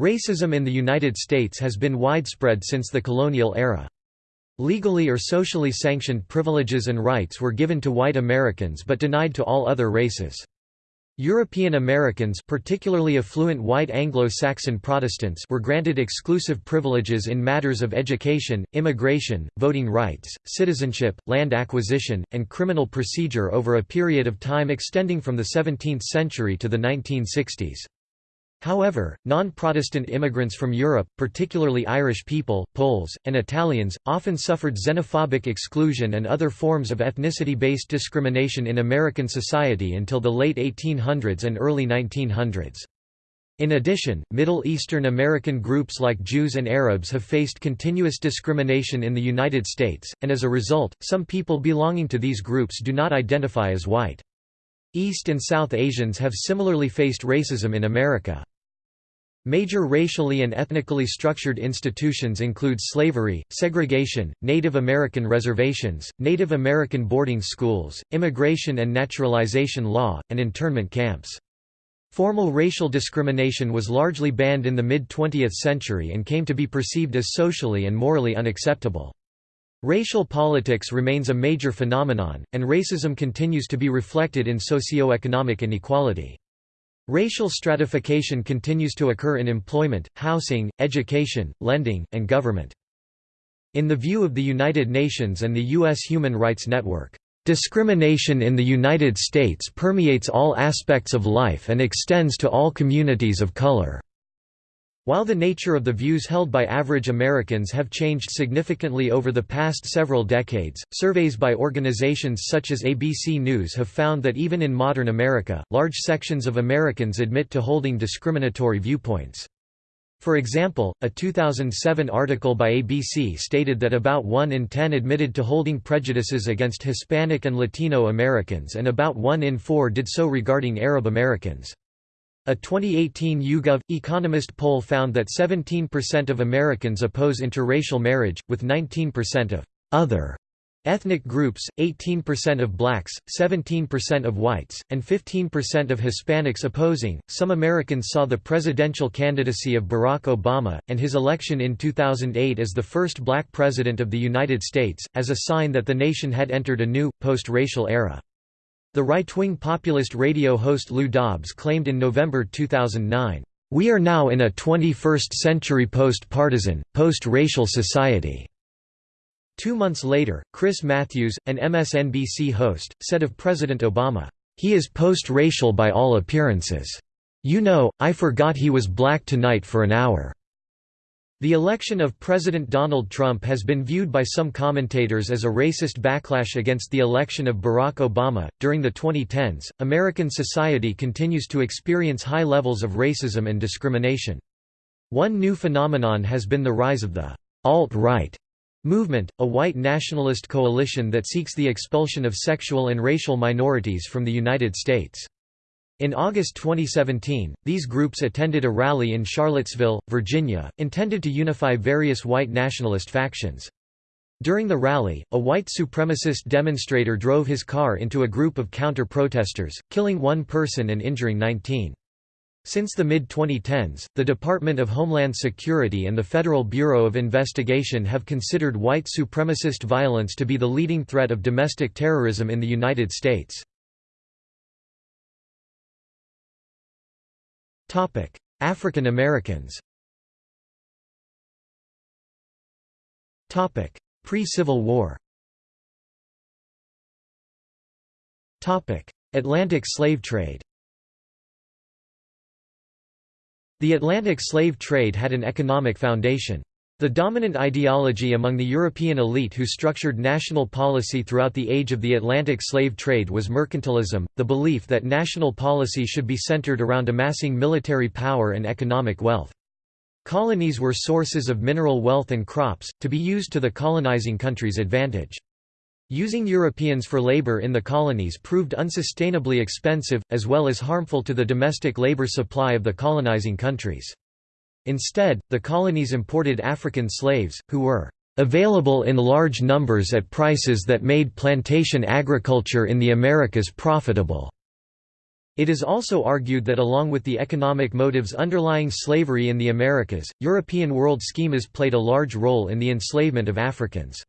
Racism in the United States has been widespread since the colonial era. Legally or socially sanctioned privileges and rights were given to white Americans but denied to all other races. European Americans particularly affluent white Anglo-Saxon Protestants were granted exclusive privileges in matters of education, immigration, voting rights, citizenship, land acquisition, and criminal procedure over a period of time extending from the 17th century to the 1960s. However, non-Protestant immigrants from Europe, particularly Irish people, Poles, and Italians, often suffered xenophobic exclusion and other forms of ethnicity-based discrimination in American society until the late 1800s and early 1900s. In addition, Middle Eastern American groups like Jews and Arabs have faced continuous discrimination in the United States, and as a result, some people belonging to these groups do not identify as white. East and South Asians have similarly faced racism in America. Major racially and ethnically structured institutions include slavery, segregation, Native American reservations, Native American boarding schools, immigration and naturalization law, and internment camps. Formal racial discrimination was largely banned in the mid-20th century and came to be perceived as socially and morally unacceptable. Racial politics remains a major phenomenon, and racism continues to be reflected in socio-economic inequality. Racial stratification continues to occur in employment, housing, education, lending, and government. In the view of the United Nations and the U.S. Human Rights Network, "...discrimination in the United States permeates all aspects of life and extends to all communities of color." While the nature of the views held by average Americans have changed significantly over the past several decades, surveys by organizations such as ABC News have found that even in modern America, large sections of Americans admit to holding discriminatory viewpoints. For example, a 2007 article by ABC stated that about 1 in 10 admitted to holding prejudices against Hispanic and Latino Americans and about 1 in 4 did so regarding Arab Americans. A 2018 YouGov Economist poll found that 17% of Americans oppose interracial marriage, with 19% of other ethnic groups, 18% of blacks, 17% of whites, and 15% of Hispanics opposing. Some Americans saw the presidential candidacy of Barack Obama, and his election in 2008 as the first black president of the United States, as a sign that the nation had entered a new, post-racial era. The right-wing populist radio host Lou Dobbs claimed in November 2009, "...we are now in a 21st-century post-partisan, post-racial society." Two months later, Chris Matthews, an MSNBC host, said of President Obama, "...he is post-racial by all appearances. You know, I forgot he was black tonight for an hour." The election of President Donald Trump has been viewed by some commentators as a racist backlash against the election of Barack Obama. During the 2010s, American society continues to experience high levels of racism and discrimination. One new phenomenon has been the rise of the alt-right movement, a white nationalist coalition that seeks the expulsion of sexual and racial minorities from the United States. In August 2017, these groups attended a rally in Charlottesville, Virginia, intended to unify various white nationalist factions. During the rally, a white supremacist demonstrator drove his car into a group of counter-protesters, killing one person and injuring 19. Since the mid-2010s, the Department of Homeland Security and the Federal Bureau of Investigation have considered white supremacist violence to be the leading threat of domestic terrorism in the United States. African Americans. Topic: Pre-Civil War. Topic: Atlantic slave trade. The Atlantic slave trade had an economic foundation. The dominant ideology among the European elite who structured national policy throughout the age of the Atlantic slave trade was mercantilism, the belief that national policy should be centered around amassing military power and economic wealth. Colonies were sources of mineral wealth and crops, to be used to the colonizing country's advantage. Using Europeans for labor in the colonies proved unsustainably expensive, as well as harmful to the domestic labor supply of the colonizing countries. Instead, the colonies imported African slaves, who were available in large numbers at prices that made plantation agriculture in the Americas profitable. It is also argued that along with the economic motives underlying slavery in the Americas, European world schemas played a large role in the enslavement of Africans.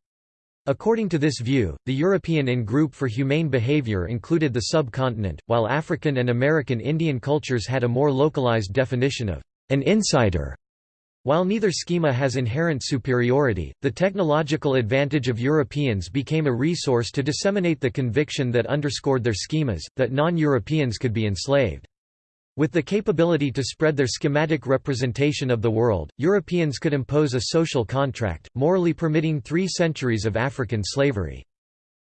According to this view, the European in-group for humane behavior included the subcontinent, while African and American Indian cultures had a more localized definition of an insider. While neither schema has inherent superiority, the technological advantage of Europeans became a resource to disseminate the conviction that underscored their schemas, that non-Europeans could be enslaved. With the capability to spread their schematic representation of the world, Europeans could impose a social contract, morally permitting three centuries of African slavery.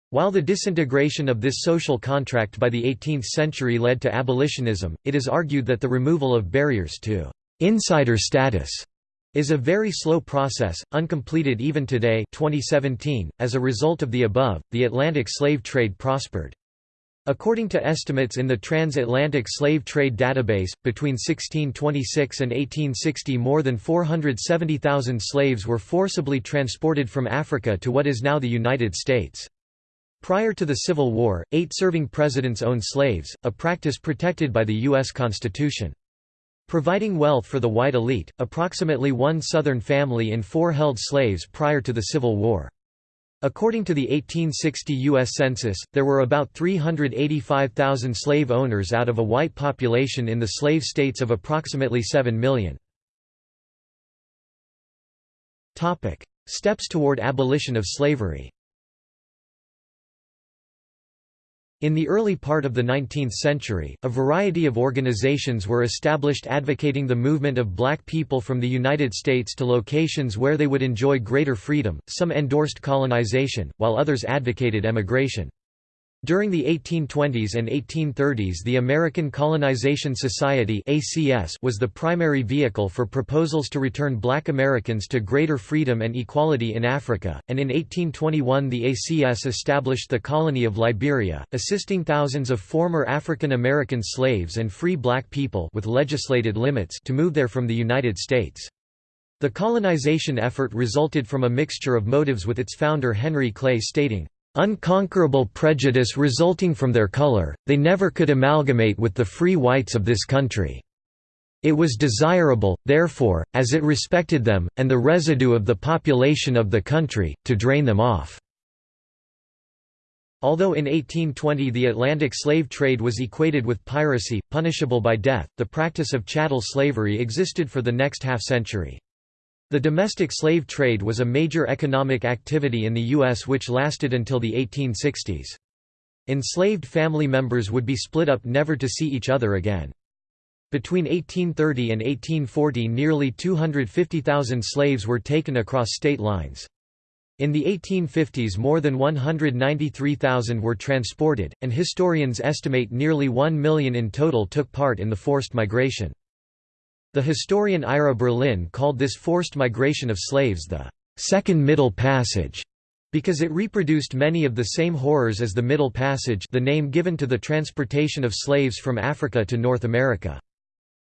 While the disintegration of this social contract by the 18th century led to abolitionism, it is argued that the removal of barriers to insider status is a very slow process, uncompleted even today 2017. .As a result of the above, the Atlantic slave trade prospered. According to estimates in the Transatlantic Slave Trade Database, between 1626 and 1860 more than 470,000 slaves were forcibly transported from Africa to what is now the United States. Prior to the Civil War, eight serving presidents owned slaves, a practice protected by the U.S. Constitution. Providing wealth for the white elite, approximately one Southern family in four held slaves prior to the Civil War. According to the 1860 U.S. Census, there were about 385,000 slave owners out of a white population in the slave states of approximately 7 million. Steps toward abolition of slavery In the early part of the 19th century, a variety of organizations were established advocating the movement of black people from the United States to locations where they would enjoy greater freedom, some endorsed colonization, while others advocated emigration. During the 1820s and 1830s the American Colonization Society was the primary vehicle for proposals to return black Americans to greater freedom and equality in Africa, and in 1821 the ACS established the colony of Liberia, assisting thousands of former African American slaves and free black people with legislated limits to move there from the United States. The colonization effort resulted from a mixture of motives with its founder Henry Clay stating, unconquerable prejudice resulting from their color, they never could amalgamate with the free whites of this country. It was desirable, therefore, as it respected them, and the residue of the population of the country, to drain them off." Although in 1820 the Atlantic slave trade was equated with piracy, punishable by death, the practice of chattel slavery existed for the next half-century. The domestic slave trade was a major economic activity in the U.S. which lasted until the 1860s. Enslaved family members would be split up never to see each other again. Between 1830 and 1840 nearly 250,000 slaves were taken across state lines. In the 1850s more than 193,000 were transported, and historians estimate nearly 1 million in total took part in the forced migration. The historian Ira Berlin called this forced migration of slaves the Second Middle Passage because it reproduced many of the same horrors as the Middle Passage the name given to the transportation of slaves from Africa to North America.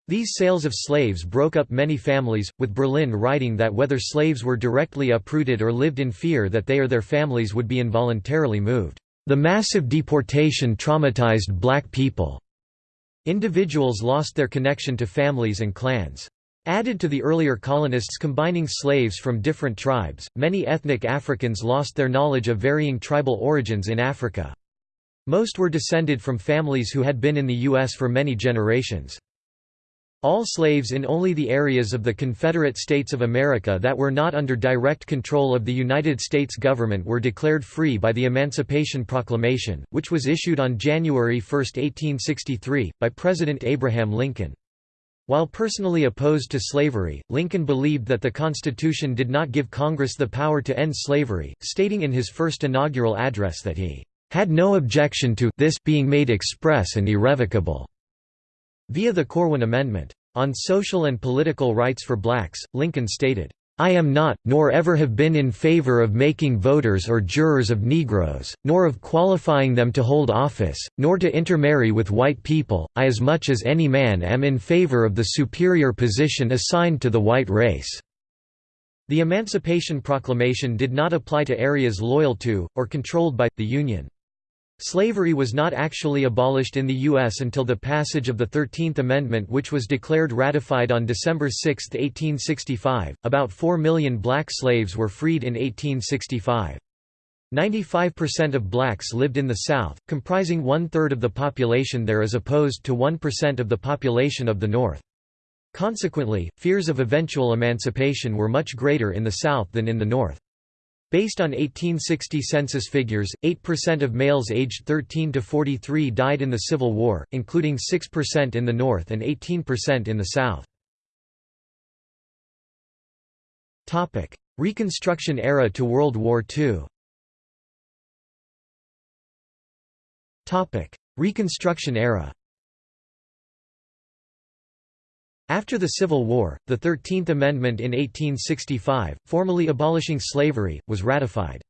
These sales of slaves broke up many families, with Berlin writing that whether slaves were directly uprooted or lived in fear that they or their families would be involuntarily moved, "...the massive deportation traumatized black people." Individuals lost their connection to families and clans. Added to the earlier colonists combining slaves from different tribes, many ethnic Africans lost their knowledge of varying tribal origins in Africa. Most were descended from families who had been in the U.S. for many generations. All slaves in only the areas of the Confederate States of America that were not under direct control of the United States government were declared free by the Emancipation Proclamation, which was issued on January 1, 1863, by President Abraham Lincoln. While personally opposed to slavery, Lincoln believed that the Constitution did not give Congress the power to end slavery, stating in his first inaugural address that he had no objection to this being made express and irrevocable. Via the Corwin Amendment. On social and political rights for blacks, Lincoln stated, I am not, nor ever have been in favor of making voters or jurors of Negroes, nor of qualifying them to hold office, nor to intermarry with white people, I as much as any man am in favor of the superior position assigned to the white race." The Emancipation Proclamation did not apply to areas loyal to, or controlled by, the Union. Slavery was not actually abolished in the U.S. until the passage of the Thirteenth Amendment, which was declared ratified on December 6, 1865. About 4 million black slaves were freed in 1865. 95% of blacks lived in the South, comprising one-third of the population there as opposed to 1% of the population of the North. Consequently, fears of eventual emancipation were much greater in the South than in the North. Based on 1860 census figures, 8% of males aged 13 to 43 died in the Civil War, including 6% in the North and 18% in the South. Reconstruction era to World War II Reconstruction era After the Civil War, the Thirteenth Amendment in 1865, formally abolishing slavery, was ratified.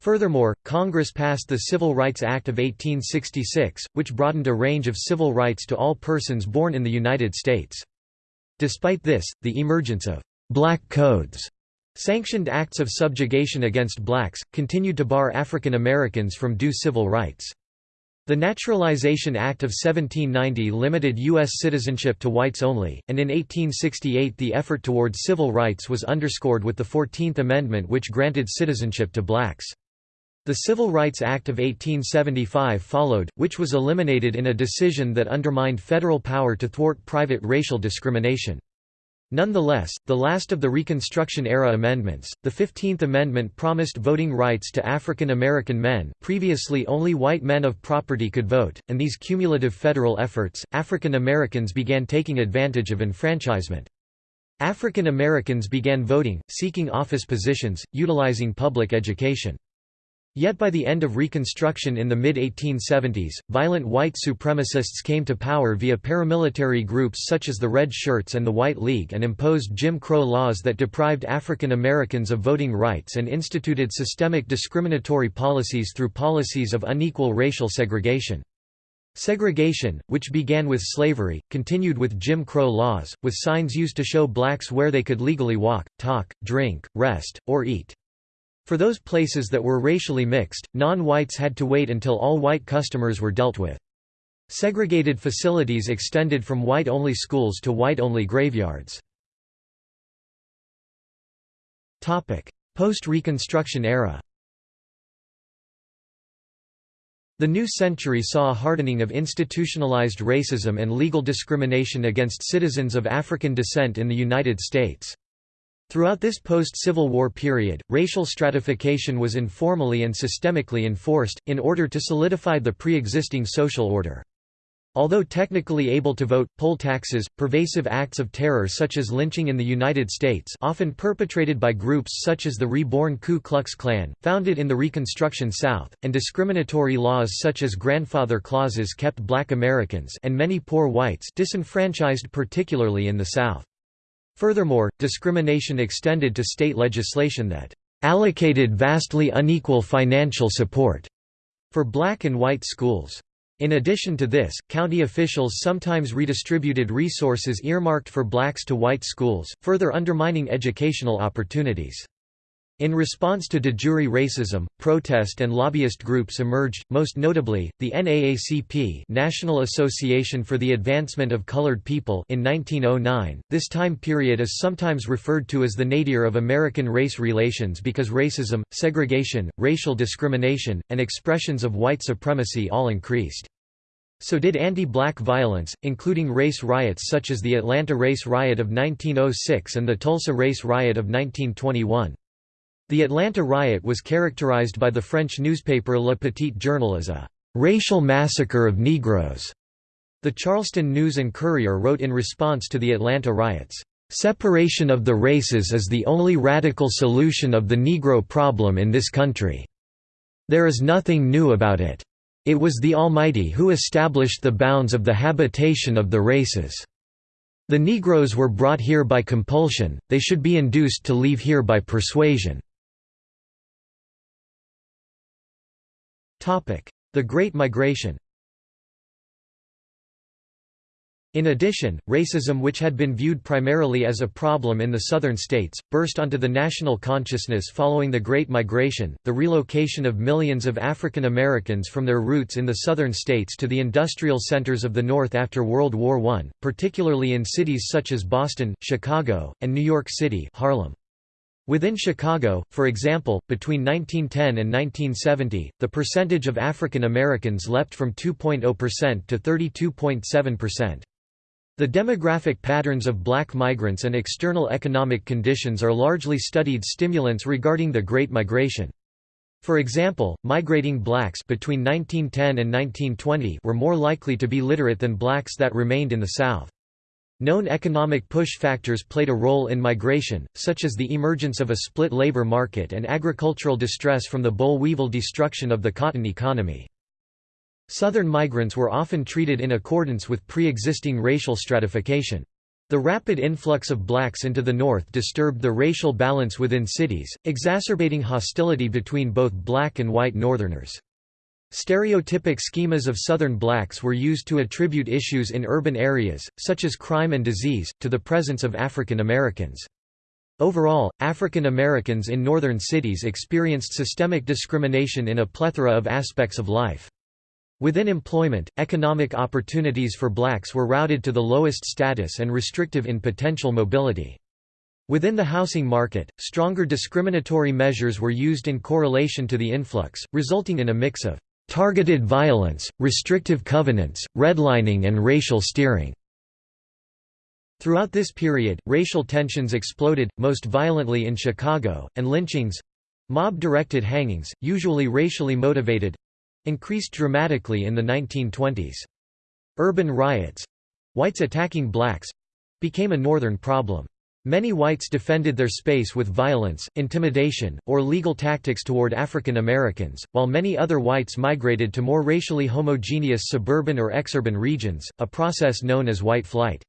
Furthermore, Congress passed the Civil Rights Act of 1866, which broadened a range of civil rights to all persons born in the United States. Despite this, the emergence of «black codes» sanctioned acts of subjugation against blacks, continued to bar African Americans from due civil rights. The Naturalization Act of 1790 limited U.S. citizenship to whites only, and in 1868 the effort toward civil rights was underscored with the Fourteenth Amendment which granted citizenship to blacks. The Civil Rights Act of 1875 followed, which was eliminated in a decision that undermined federal power to thwart private racial discrimination. Nonetheless, the last of the Reconstruction-era amendments, the Fifteenth Amendment promised voting rights to African American men previously only white men of property could vote, and these cumulative federal efforts, African Americans began taking advantage of enfranchisement. African Americans began voting, seeking office positions, utilizing public education. Yet by the end of Reconstruction in the mid-1870s, violent white supremacists came to power via paramilitary groups such as the Red Shirts and the White League and imposed Jim Crow laws that deprived African Americans of voting rights and instituted systemic discriminatory policies through policies of unequal racial segregation. Segregation, which began with slavery, continued with Jim Crow laws, with signs used to show blacks where they could legally walk, talk, drink, rest, or eat. For those places that were racially mixed, non-whites had to wait until all white customers were dealt with. Segregated facilities extended from white-only schools to white-only graveyards. Post-Reconstruction era The new century saw a hardening of institutionalized racism and legal discrimination against citizens of African descent in the United States. Throughout this post-Civil War period, racial stratification was informally and systemically enforced, in order to solidify the pre-existing social order. Although technically able to vote, poll taxes, pervasive acts of terror such as lynching in the United States often perpetrated by groups such as the reborn Ku Klux Klan, founded in the Reconstruction South, and discriminatory laws such as grandfather clauses kept black Americans and many poor whites disenfranchised particularly in the South. Furthermore, discrimination extended to state legislation that allocated vastly unequal financial support for black and white schools. In addition to this, county officials sometimes redistributed resources earmarked for blacks to white schools, further undermining educational opportunities. In response to de jure racism, protest and lobbyist groups emerged, most notably, the NAACP National Association for the Advancement of Colored People in 1909. This time period is sometimes referred to as the nadir of American race relations because racism, segregation, racial discrimination, and expressions of white supremacy all increased. So did anti-black violence, including race riots such as the Atlanta Race Riot of 1906 and the Tulsa Race Riot of 1921. The Atlanta riot was characterized by the French newspaper Le Petit Journal as a «racial massacre of Negroes». The Charleston News and Courier wrote in response to the Atlanta riots, "...separation of the races is the only radical solution of the Negro problem in this country. There is nothing new about it. It was the Almighty who established the bounds of the habitation of the races. The Negroes were brought here by compulsion, they should be induced to leave here by persuasion." The Great Migration In addition, racism which had been viewed primarily as a problem in the southern states, burst onto the national consciousness following the Great Migration, the relocation of millions of African Americans from their roots in the southern states to the industrial centers of the North after World War I, particularly in cities such as Boston, Chicago, and New York City Harlem. Within Chicago, for example, between 1910 and 1970, the percentage of African Americans leapt from 2.0% to 32.7%. The demographic patterns of black migrants and external economic conditions are largely studied stimulants regarding the Great Migration. For example, migrating blacks between 1910 and 1920 were more likely to be literate than blacks that remained in the South. Known economic push factors played a role in migration, such as the emergence of a split labor market and agricultural distress from the boll-weevil destruction of the cotton economy. Southern migrants were often treated in accordance with pre-existing racial stratification. The rapid influx of blacks into the North disturbed the racial balance within cities, exacerbating hostility between both black and white Northerners. Stereotypic schemas of Southern blacks were used to attribute issues in urban areas, such as crime and disease, to the presence of African Americans. Overall, African Americans in northern cities experienced systemic discrimination in a plethora of aspects of life. Within employment, economic opportunities for blacks were routed to the lowest status and restrictive in potential mobility. Within the housing market, stronger discriminatory measures were used in correlation to the influx, resulting in a mix of targeted violence, restrictive covenants, redlining and racial steering. Throughout this period, racial tensions exploded, most violently in Chicago, and lynchings—mob-directed hangings, usually racially motivated, increased dramatically in the 1920s. Urban riots—whites attacking blacks—became a northern problem. Many whites defended their space with violence, intimidation, or legal tactics toward African Americans, while many other whites migrated to more racially homogeneous suburban or exurban regions, a process known as white flight.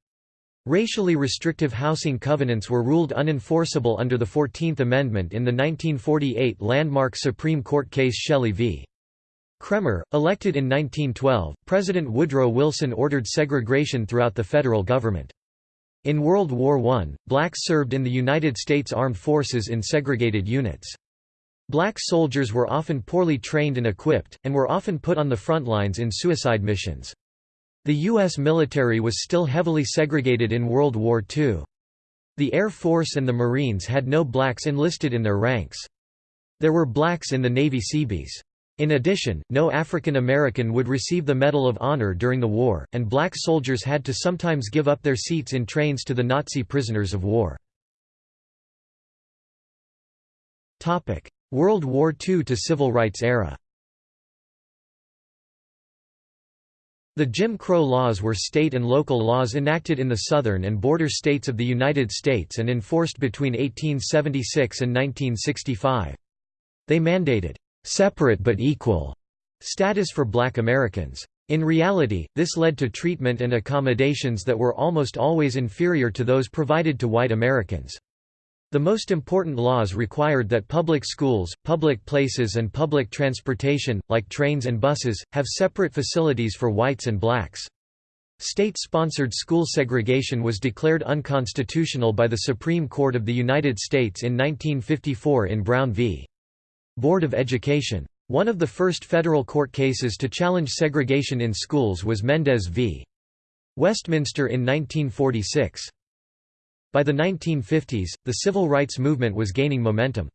Racially restrictive housing covenants were ruled unenforceable under the Fourteenth Amendment in the 1948 landmark Supreme Court case Shelley v. Kraemer, elected in 1912, President Woodrow Wilson ordered segregation throughout the federal government. In World War I, blacks served in the United States Armed Forces in segregated units. Black soldiers were often poorly trained and equipped, and were often put on the front lines in suicide missions. The U.S. military was still heavily segregated in World War II. The Air Force and the Marines had no blacks enlisted in their ranks. There were blacks in the Navy Seabees. In addition, no African American would receive the Medal of Honor during the war, and black soldiers had to sometimes give up their seats in trains to the Nazi prisoners of war. World War II to Civil Rights era The Jim Crow laws were state and local laws enacted in the southern and border states of the United States and enforced between 1876 and 1965. They mandated separate but equal status for black Americans. In reality, this led to treatment and accommodations that were almost always inferior to those provided to white Americans. The most important laws required that public schools, public places and public transportation, like trains and buses, have separate facilities for whites and blacks. State-sponsored school segregation was declared unconstitutional by the Supreme Court of the United States in 1954 in Brown v. Board of Education. One of the first federal court cases to challenge segregation in schools was Mendez v. Westminster in 1946. By the 1950s, the civil rights movement was gaining momentum.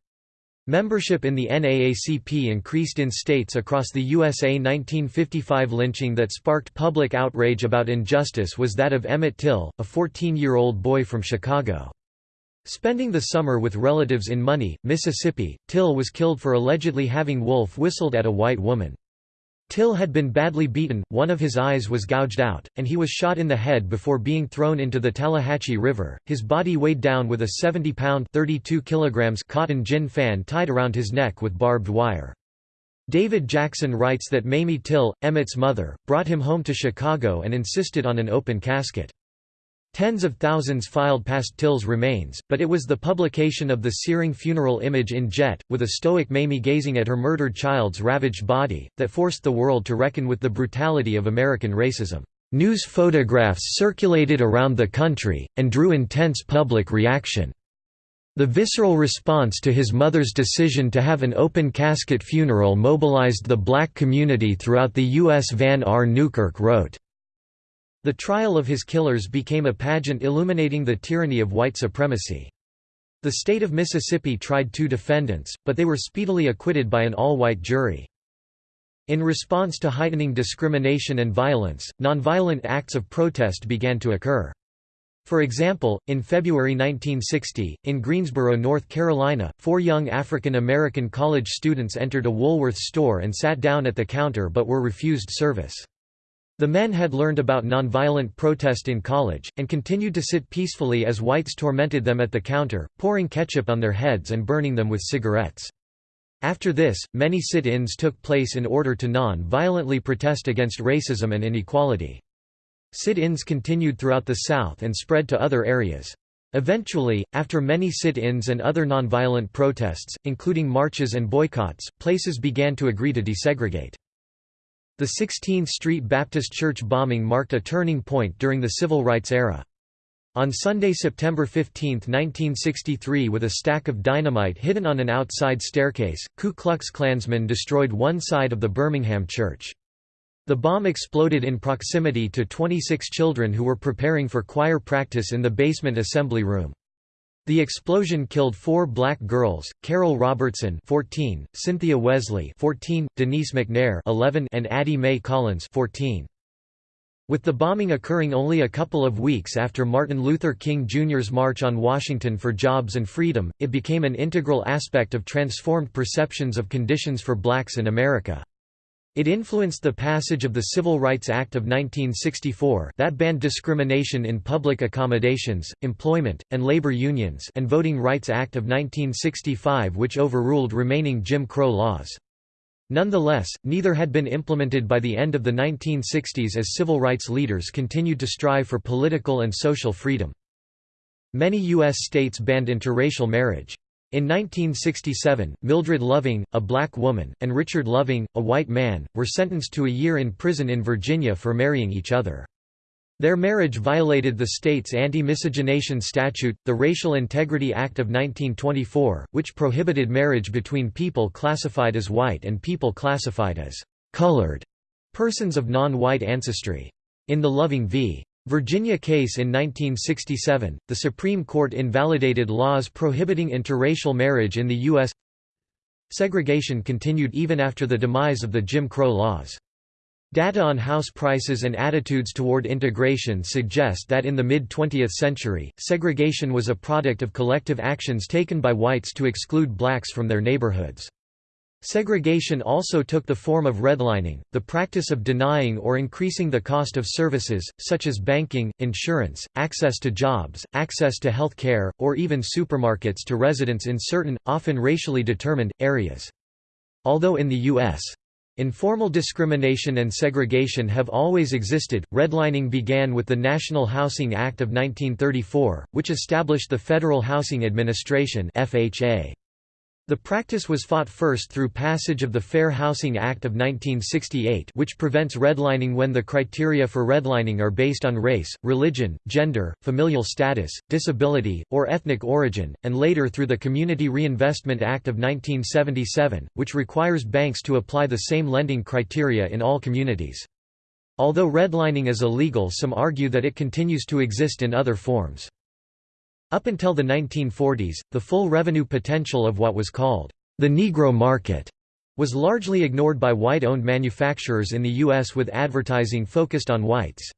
Membership in the NAACP increased in states across the USA. 1955 lynching that sparked public outrage about injustice was that of Emmett Till, a 14-year-old boy from Chicago. Spending the summer with relatives in Money, Mississippi, Till was killed for allegedly having wolf whistled at a white woman. Till had been badly beaten, one of his eyes was gouged out, and he was shot in the head before being thrown into the Tallahatchie River. His body weighed down with a 70-pound (32 kilograms) cotton gin fan tied around his neck with barbed wire. David Jackson writes that Mamie Till, Emmett's mother, brought him home to Chicago and insisted on an open casket. Tens of thousands filed past Till's remains, but it was the publication of the searing funeral image in Jet, with a stoic Mamie gazing at her murdered child's ravaged body, that forced the world to reckon with the brutality of American racism. News photographs circulated around the country, and drew intense public reaction. The visceral response to his mother's decision to have an open casket funeral mobilized the black community throughout the U.S. Vann R. Newkirk wrote, The trial of his killers became a pageant illuminating the tyranny of white supremacy. The state of Mississippi tried two defendants, but they were speedily acquitted by an all-white jury. In response to heightening discrimination and violence, nonviolent acts of protest began to occur. For example, in February 1960, in Greensboro, North Carolina, four young African American college students entered a Woolworth store and sat down at the counter but were refused service. The men had learned about nonviolent protest in college, and continued to sit peacefully as whites tormented them at the counter, pouring ketchup on their heads and burning them with cigarettes. After this, many sit-ins took place in order to non-violently protest against racism and inequality. Sit-ins continued throughout the South and spread to other areas. Eventually, after many sit-ins and other nonviolent protests, including marches and boycotts, places began to agree to desegregate. The 16th Street Baptist Church bombing marked a turning point during the Civil Rights era. On Sunday, September 15, 1963 with a stack of dynamite hidden on an outside staircase, Ku Klux Klansmen destroyed one side of the Birmingham church. The bomb exploded in proximity to 26 children who were preparing for choir practice in the basement assembly room. The explosion killed four black girls, Carol Robertson 14, Cynthia Wesley 14, Denise McNair 11, and Addie Mae Collins 14. With the bombing occurring only a couple of weeks after Martin Luther King Jr.'s March on Washington for Jobs and Freedom, it became an integral aspect of transformed perceptions of conditions for blacks in America. It influenced the passage of the Civil Rights Act of 1964 that banned discrimination in public accommodations, employment, and labor unions and Voting Rights Act of 1965 which overruled remaining Jim Crow laws. Nonetheless, neither had been implemented by the end of the 1960s as civil rights leaders continued to strive for political and social freedom. Many U.S. states banned interracial marriage. In 1967, Mildred Loving, a black woman, and Richard Loving, a white man, were sentenced to a year in prison in Virginia for marrying each other. Their marriage violated the state's anti-miscegenation statute, the Racial Integrity Act of 1924, which prohibited marriage between people classified as white and people classified as «colored» persons of non-white ancestry. In the Loving v. Virginia case in 1967, the Supreme Court invalidated laws prohibiting interracial marriage in the U.S. Segregation continued even after the demise of the Jim Crow laws. Data on house prices and attitudes toward integration suggest that in the mid-20th century, segregation was a product of collective actions taken by whites to exclude blacks from their neighborhoods. Segregation also took the form of redlining, the practice of denying or increasing the cost of services, such as banking, insurance, access to jobs, access to health care, or even supermarkets to residents in certain, often racially determined, areas. Although in the U.S. Informal discrimination and segregation have always existed. Redlining began with the National Housing Act of 1934, which established the Federal Housing Administration (FHA). The practice was fought first through passage of the Fair Housing Act of 1968 which prevents redlining when the criteria for redlining are based on race, religion, gender, familial status, disability, or ethnic origin, and later through the Community Reinvestment Act of 1977, which requires banks to apply the same lending criteria in all communities. Although redlining is illegal some argue that it continues to exist in other forms. Up until the 1940s, the full revenue potential of what was called the Negro market was largely ignored by white-owned manufacturers in the U.S. with advertising focused on whites.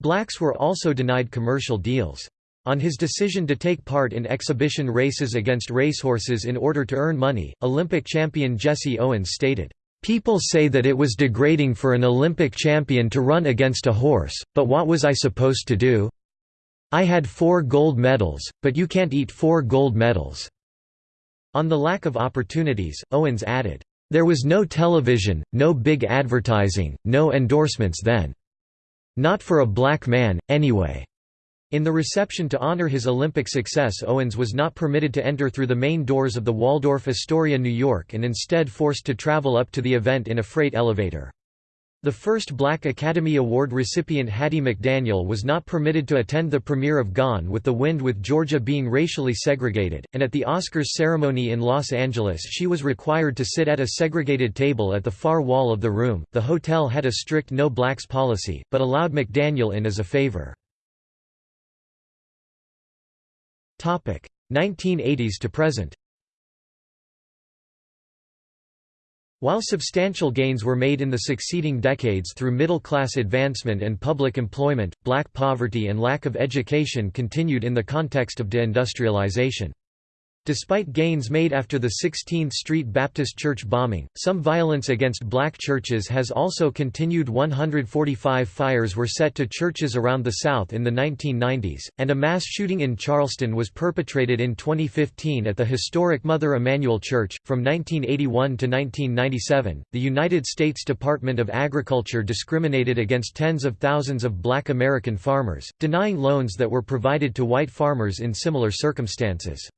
Blacks were also denied commercial deals. On his decision to take part in exhibition races against racehorses in order to earn money, Olympic champion Jesse Owens stated, "...people say that it was degrading for an Olympic champion to run against a horse, but what was I supposed to do? I had four gold medals, but you can't eat four gold medals." On the lack of opportunities, Owens added, "...there was no television, no big advertising, no endorsements then. Not for a black man, anyway." In the reception to honor his Olympic success Owens was not permitted to enter through the main doors of the Waldorf Astoria New York and instead forced to travel up to the event in a freight elevator. The first Black Academy Award recipient Hattie McDaniel was not permitted to attend the premiere of Gone with the Wind with Georgia being racially segregated, and at the Oscars ceremony in Los Angeles she was required to sit at a segregated table at the far wall of the room. The hotel had a strict no blacks policy, but allowed McDaniel in as a favor. 1980s to present While substantial gains were made in the succeeding decades through middle-class advancement and public employment, black poverty and lack of education continued in the context of deindustrialization. Despite gains made after the 16th Street Baptist Church bombing, some violence against black churches has also continued 145 fires were set to churches around the South in the 1990s, and a mass shooting in Charleston was perpetrated in 2015 at the historic Mother Emanuel Church. From 1981 to 1997, the United States Department of Agriculture discriminated against tens of thousands of black American farmers, denying loans that were provided to white farmers in similar circumstances.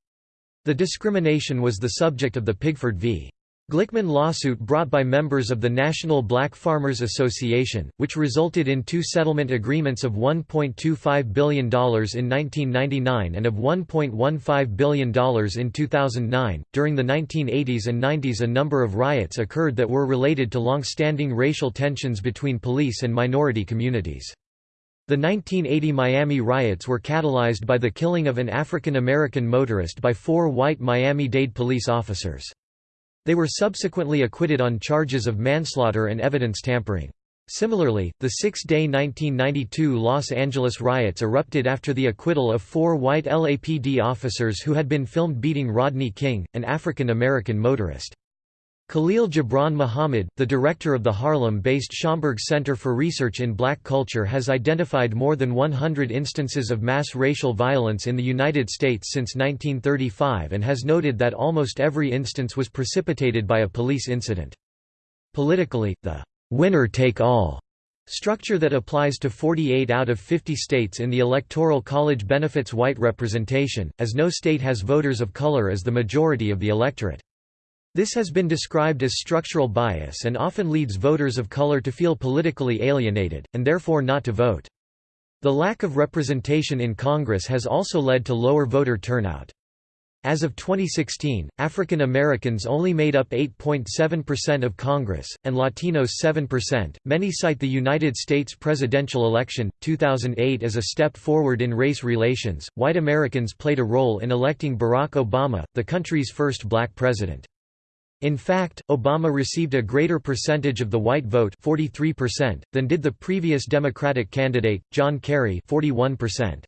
The discrimination was the subject of the Pigford v. Glickman lawsuit brought by members of the National Black Farmers Association, which resulted in two settlement agreements of $1.25 billion in 1999 and of $1.15 billion in 2009. During the 1980s and 90s, a number of riots occurred that were related to long standing racial tensions between police and minority communities. The 1980 Miami riots were catalyzed by the killing of an African American motorist by four white Miami-Dade police officers. They were subsequently acquitted on charges of manslaughter and evidence tampering. Similarly, the six-day 1992 Los Angeles riots erupted after the acquittal of four white LAPD officers who had been filmed beating Rodney King, an African American motorist. Khalil Gibran Muhammad, the director of the Harlem-based Schomburg Center for Research in Black Culture has identified more than 100 instances of mass racial violence in the United States since 1935 and has noted that almost every instance was precipitated by a police incident. Politically, the winner-take-all structure that applies to 48 out of 50 states in the Electoral College benefits white representation, as no state has voters of color as the majority of the electorate. This has been described as structural bias and often leads voters of color to feel politically alienated, and therefore not to vote. The lack of representation in Congress has also led to lower voter turnout. As of 2016, African Americans only made up 8.7% of Congress, and Latinos 7%. Many cite the United States presidential election, 2008 as a step forward in race relations. White Americans played a role in electing Barack Obama, the country's first black president. In fact, Obama received a greater percentage of the white vote 43% than did the previous Democratic candidate, John Kerry 41%.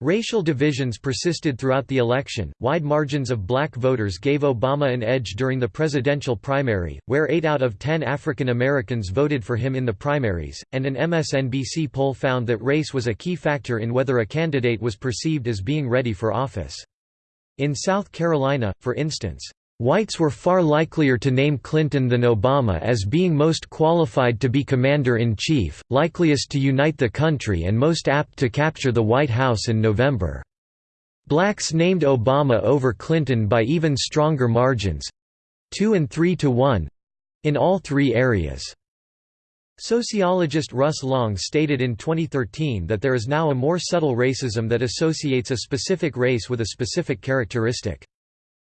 Racial divisions persisted throughout the election. Wide margins of black voters gave Obama an edge during the presidential primary, where 8 out of 10 African Americans voted for him in the primaries, and an MSNBC poll found that race was a key factor in whether a candidate was perceived as being ready for office. In South Carolina, for instance, Whites were far likelier to name Clinton than Obama as being most qualified to be commander-in-chief, likeliest to unite the country and most apt to capture the White House in November. Blacks named Obama over Clinton by even stronger margins—2 and 3 to 1—in all three areas. Sociologist Russ Long stated in 2013 that there is now a more subtle racism that associates a specific race with a specific characteristic.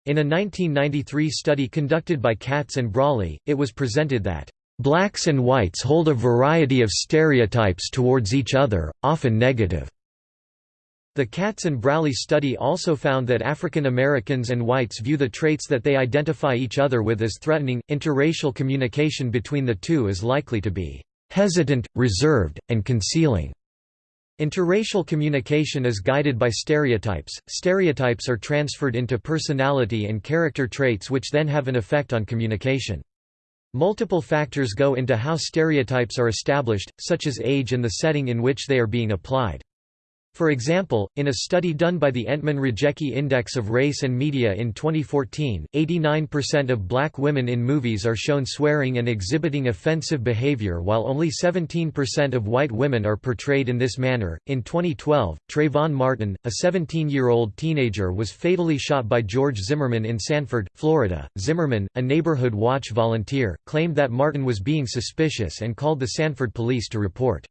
In a 1993 study conducted by Katz and Braly, it was presented that, "...blacks and whites hold a variety of stereotypes towards each other, often negative." The Katz and Braly study also found that African Americans and whites view the traits that they identify each other with as threatening. Interracial communication between the two is likely to be hesitant, reserved, and concealing. Interracial communication is guided by stereotypes. Stereotypes are transferred into personality and character traits which then have an effect on communication. Multiple factors go into how stereotypes are established, such as age and the setting in which they are being applied. For example, in a study done by the Entman-Rojecki Index of Race and Media in 2014, 89% of black women in movies are shown swearing and exhibiting offensive behavior while only 17% of white women are portrayed in this manner. In 2012, Trayvon Martin, a 17-year-old teenager was fatally shot by George Zimmerman in Sanford, Florida. Zimmerman, a neighborhood watch volunteer, claimed that Martin was being suspicious and called the Sanford police to report.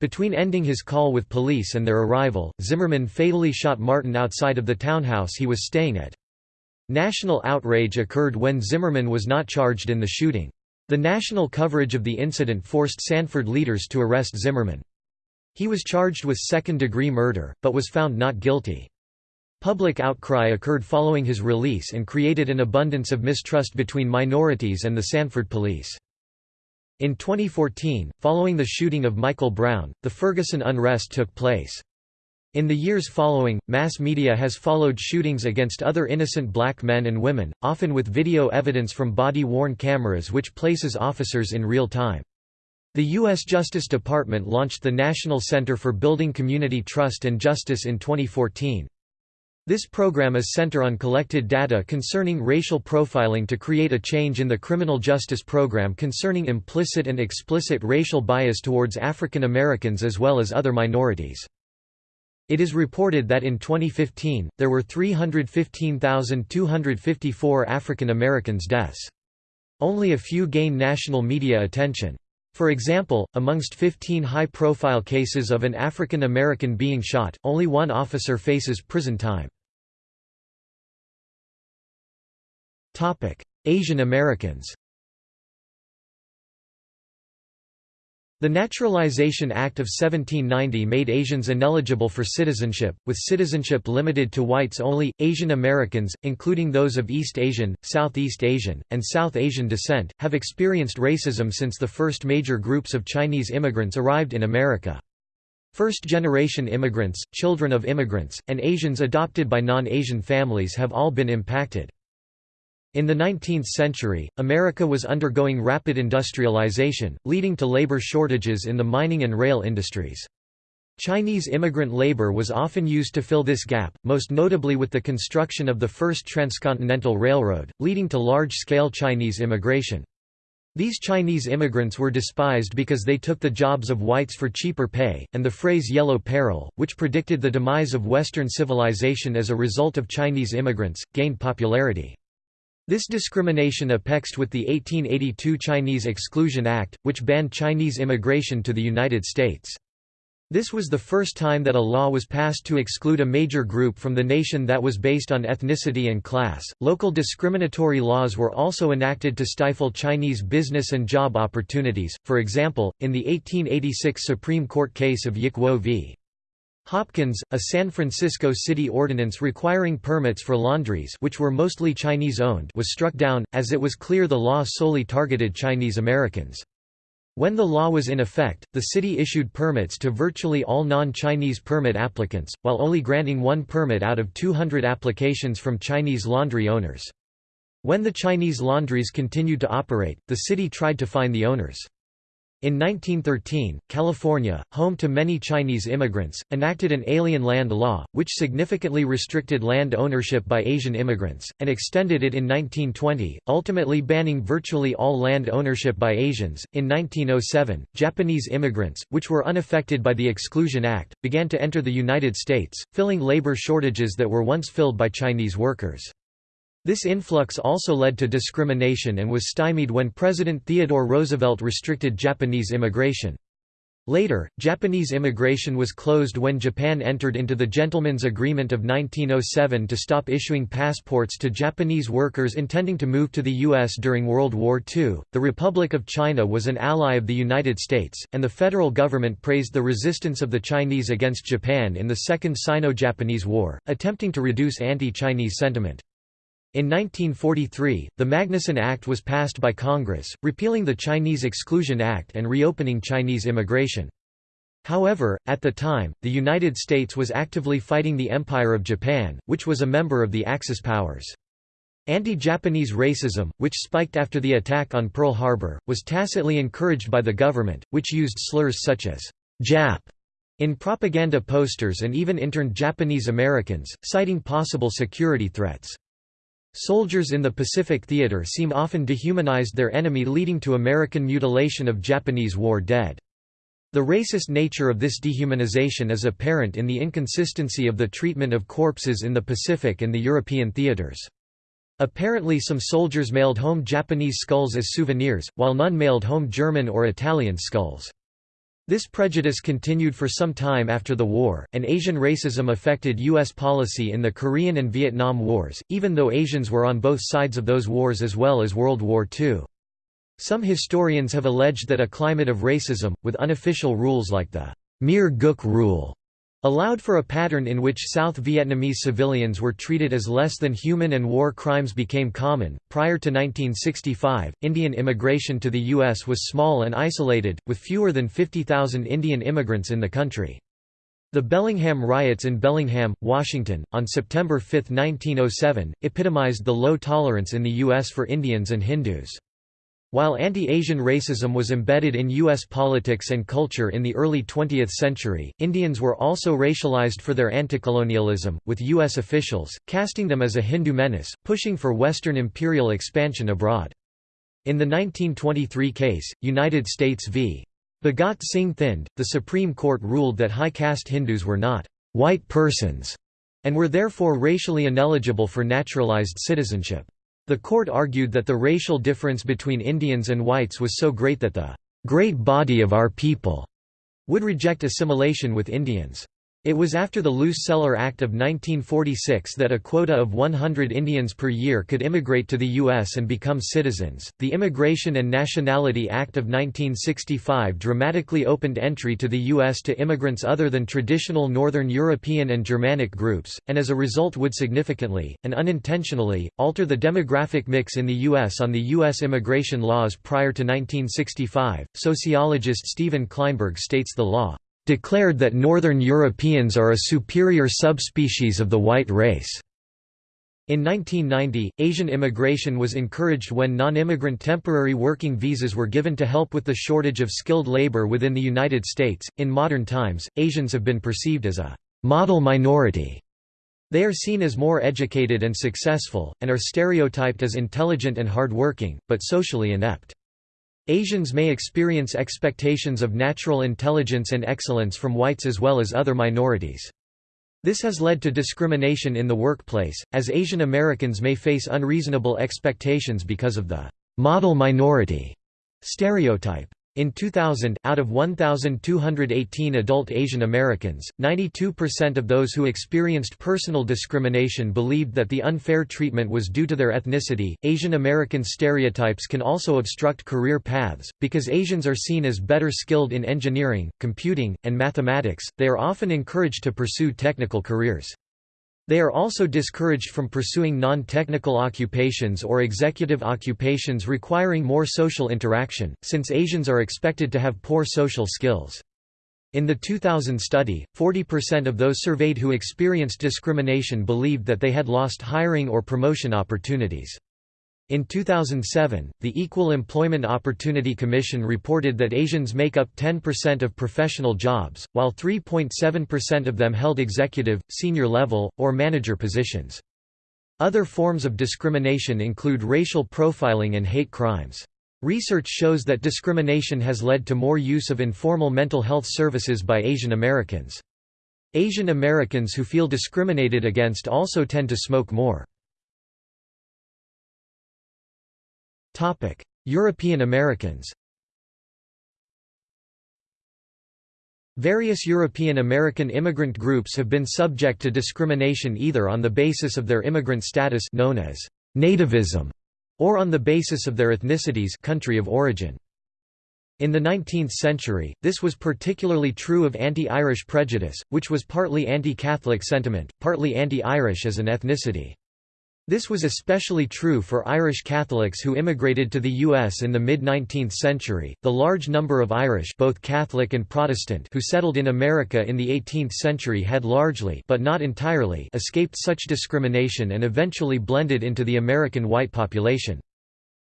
Between ending his call with police and their arrival, Zimmerman fatally shot Martin outside of the townhouse he was staying at. National outrage occurred when Zimmerman was not charged in the shooting. The national coverage of the incident forced Sanford leaders to arrest Zimmerman. He was charged with second-degree murder, but was found not guilty. Public outcry occurred following his release and created an abundance of mistrust between minorities and the Sanford police. In 2014, following the shooting of Michael Brown, the Ferguson unrest took place. In the years following, mass media has followed shootings against other innocent black men and women, often with video evidence from body-worn cameras which places officers in real time. The U.S. Justice Department launched the National Center for Building Community Trust and Justice in 2014. This program is center on collected data concerning racial profiling to create a change in the criminal justice program concerning implicit and explicit racial bias towards African Americans as well as other minorities. It is reported that in 2015, there were 315,254 African Americans deaths. Only a few gain national media attention. For example, amongst 15 high-profile cases of an African American being shot, only one officer faces prison time. Asian Americans The Naturalization Act of 1790 made Asians ineligible for citizenship, with citizenship limited to whites only. Asian Americans, including those of East Asian, Southeast Asian, and South Asian descent, have experienced racism since the first major groups of Chinese immigrants arrived in America. First-generation immigrants, children of immigrants, and Asians adopted by non-Asian families have all been impacted. In the 19th century, America was undergoing rapid industrialization, leading to labor shortages in the mining and rail industries. Chinese immigrant labor was often used to fill this gap, most notably with the construction of the first transcontinental railroad, leading to large-scale Chinese immigration. These Chinese immigrants were despised because they took the jobs of whites for cheaper pay, and the phrase yellow peril, which predicted the demise of Western civilization as a result of Chinese immigrants, gained popularity. This discrimination apexed with the 1882 Chinese Exclusion Act, which banned Chinese immigration to the United States. This was the first time that a law was passed to exclude a major group from the nation that was based on ethnicity and class. Local discriminatory laws were also enacted to stifle Chinese business and job opportunities, for example, in the 1886 Supreme Court case of Yick Wo v. Hopkins, a San Francisco city ordinance requiring permits for laundries which were mostly Chinese-owned was struck down, as it was clear the law solely targeted Chinese Americans. When the law was in effect, the city issued permits to virtually all non-Chinese permit applicants, while only granting one permit out of 200 applications from Chinese laundry owners. When the Chinese laundries continued to operate, the city tried to fine the owners. In 1913, California, home to many Chinese immigrants, enacted an alien land law, which significantly restricted land ownership by Asian immigrants, and extended it in 1920, ultimately banning virtually all land ownership by Asians. In 1907, Japanese immigrants, which were unaffected by the Exclusion Act, began to enter the United States, filling labor shortages that were once filled by Chinese workers. This influx also led to discrimination and was stymied when President Theodore Roosevelt restricted Japanese immigration. Later, Japanese immigration was closed when Japan entered into the Gentleman's Agreement of 1907 to stop issuing passports to Japanese workers intending to move to the U.S. during World War II. The Republic of China was an ally of the United States, and the federal government praised the resistance of the Chinese against Japan in the Second Sino Japanese War, attempting to reduce anti Chinese sentiment. In 1943, the Magnuson Act was passed by Congress, repealing the Chinese Exclusion Act and reopening Chinese immigration. However, at the time, the United States was actively fighting the Empire of Japan, which was a member of the Axis powers. Anti-Japanese racism, which spiked after the attack on Pearl Harbor, was tacitly encouraged by the government, which used slurs such as «Jap» in propaganda posters and even interned Japanese Americans, citing possible security threats. Soldiers in the Pacific Theater seem often dehumanized their enemy leading to American mutilation of Japanese war dead. The racist nature of this dehumanization is apparent in the inconsistency of the treatment of corpses in the Pacific and the European theaters. Apparently some soldiers mailed home Japanese skulls as souvenirs, while none mailed home German or Italian skulls. This prejudice continued for some time after the war, and Asian racism affected U.S. policy in the Korean and Vietnam Wars, even though Asians were on both sides of those wars as well as World War II. Some historians have alleged that a climate of racism, with unofficial rules like the mere gook rule, allowed for a pattern in which South Vietnamese civilians were treated as less than human and war crimes became common. Prior to 1965, Indian immigration to the U.S. was small and isolated, with fewer than 50,000 Indian immigrants in the country. The Bellingham riots in Bellingham, Washington, on September 5, 1907, epitomized the low tolerance in the U.S. for Indians and Hindus. While anti-Asian racism was embedded in U.S. politics and culture in the early 20th century, Indians were also racialized for their anticolonialism, with U.S. officials, casting them as a Hindu menace, pushing for Western imperial expansion abroad. In the 1923 case, United States v. Bhagat Singh Thind, the Supreme Court ruled that high caste Hindus were not «white persons» and were therefore racially ineligible for naturalized citizenship. The court argued that the racial difference between Indians and whites was so great that the great body of our people would reject assimilation with Indians. It was after the Luce-Celler Act of 1946 that a quota of 100 Indians per year could immigrate to the U.S. and become citizens. The Immigration and Nationality Act of 1965 dramatically opened entry to the U.S. to immigrants other than traditional Northern European and Germanic groups, and as a result would significantly, and unintentionally, alter the demographic mix in the U.S. on the U.S. immigration laws prior to 1965. Sociologist Stephen Klineberg states the law declared that Northern Europeans are a superior subspecies of the white race. In 1990, Asian immigration was encouraged when non-immigrant temporary working visas were given to help with the shortage of skilled labor within the United States. In modern times, Asians have been perceived as a model minority. They are seen as more educated and successful, and are stereotyped as intelligent and hardworking, but socially inept. Asians may experience expectations of natural intelligence and excellence from whites as well as other minorities. This has led to discrimination in the workplace, as Asian Americans may face unreasonable expectations because of the model minority stereotype. In 2000, out of 1,218 adult Asian Americans, 92% of those who experienced personal discrimination believed that the unfair treatment was due to their ethnicity. Asian American stereotypes can also obstruct career paths, because Asians are seen as better skilled in engineering, computing, and mathematics, they are often encouraged to pursue technical careers. They are also discouraged from pursuing non-technical occupations or executive occupations requiring more social interaction, since Asians are expected to have poor social skills. In the 2000 study, 40% of those surveyed who experienced discrimination believed that they had lost hiring or promotion opportunities. In 2007, the Equal Employment Opportunity Commission reported that Asians make up 10% of professional jobs, while 3.7% of them held executive, senior level, or manager positions. Other forms of discrimination include racial profiling and hate crimes. Research shows that discrimination has led to more use of informal mental health services by Asian Americans. Asian Americans who feel discriminated against also tend to smoke more. European Americans Various European American immigrant groups have been subject to discrimination either on the basis of their immigrant status known as nativism or on the basis of their ethnicities country of origin. In the 19th century, this was particularly true of anti-Irish prejudice, which was partly anti-Catholic sentiment, partly anti-Irish as an ethnicity. This was especially true for Irish Catholics who immigrated to the U.S. in the mid-19th century. The large number of Irish, both Catholic and Protestant, who settled in America in the 18th century had largely, but not entirely, escaped such discrimination and eventually blended into the American white population.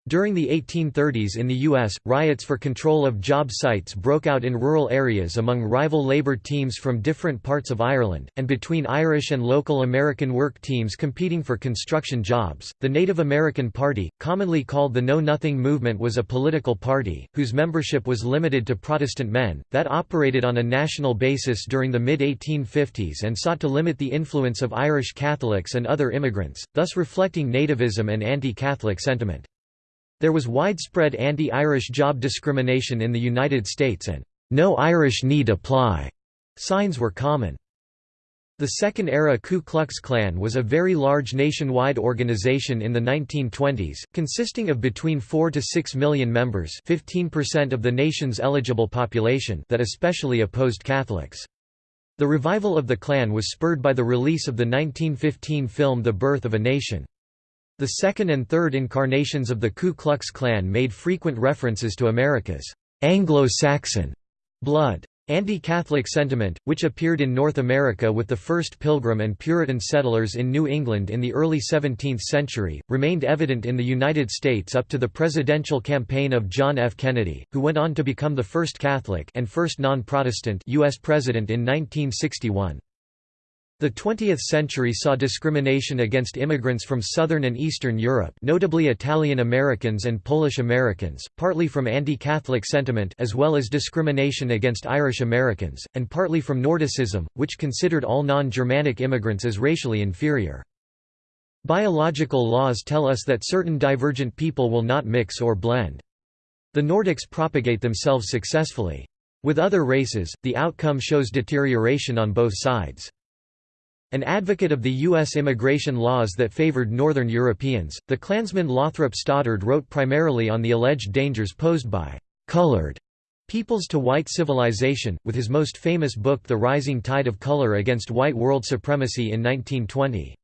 During the 1830s in the U.S., riots for control of job sites broke out in rural areas among rival labour teams from different parts of Ireland, and between Irish and local American work teams competing for construction jobs. The Native American Party, commonly called the Know Nothing Movement, was a political party, whose membership was limited to Protestant men, that operated on a national basis during the mid 1850s and sought to limit the influence of Irish Catholics and other immigrants, thus reflecting nativism and anti Catholic sentiment. There was widespread anti-Irish job discrimination in the United States and "'No Irish Need Apply' signs were common. The Second-era Ku Klux Klan was a very large nationwide organization in the 1920s, consisting of between 4 to 6 million members 15% of the nation's eligible population that especially opposed Catholics. The revival of the Klan was spurred by the release of the 1915 film The Birth of a Nation. The second and third incarnations of the Ku Klux Klan made frequent references to America's Anglo-Saxon blood. Anti-Catholic sentiment, which appeared in North America with the first Pilgrim and Puritan settlers in New England in the early 17th century, remained evident in the United States up to the presidential campaign of John F. Kennedy, who went on to become the first Catholic and first non-Protestant U.S. president in 1961. The 20th century saw discrimination against immigrants from Southern and Eastern Europe notably Italian Americans and Polish Americans, partly from anti-Catholic sentiment as well as discrimination against Irish Americans, and partly from Nordicism, which considered all non-Germanic immigrants as racially inferior. Biological laws tell us that certain divergent people will not mix or blend. The Nordics propagate themselves successfully. With other races, the outcome shows deterioration on both sides. An advocate of the U.S. immigration laws that favored Northern Europeans, the Klansman Lothrop Stoddard wrote primarily on the alleged dangers posed by «colored» peoples to white civilization, with his most famous book The Rising Tide of Color Against White World Supremacy in 1920.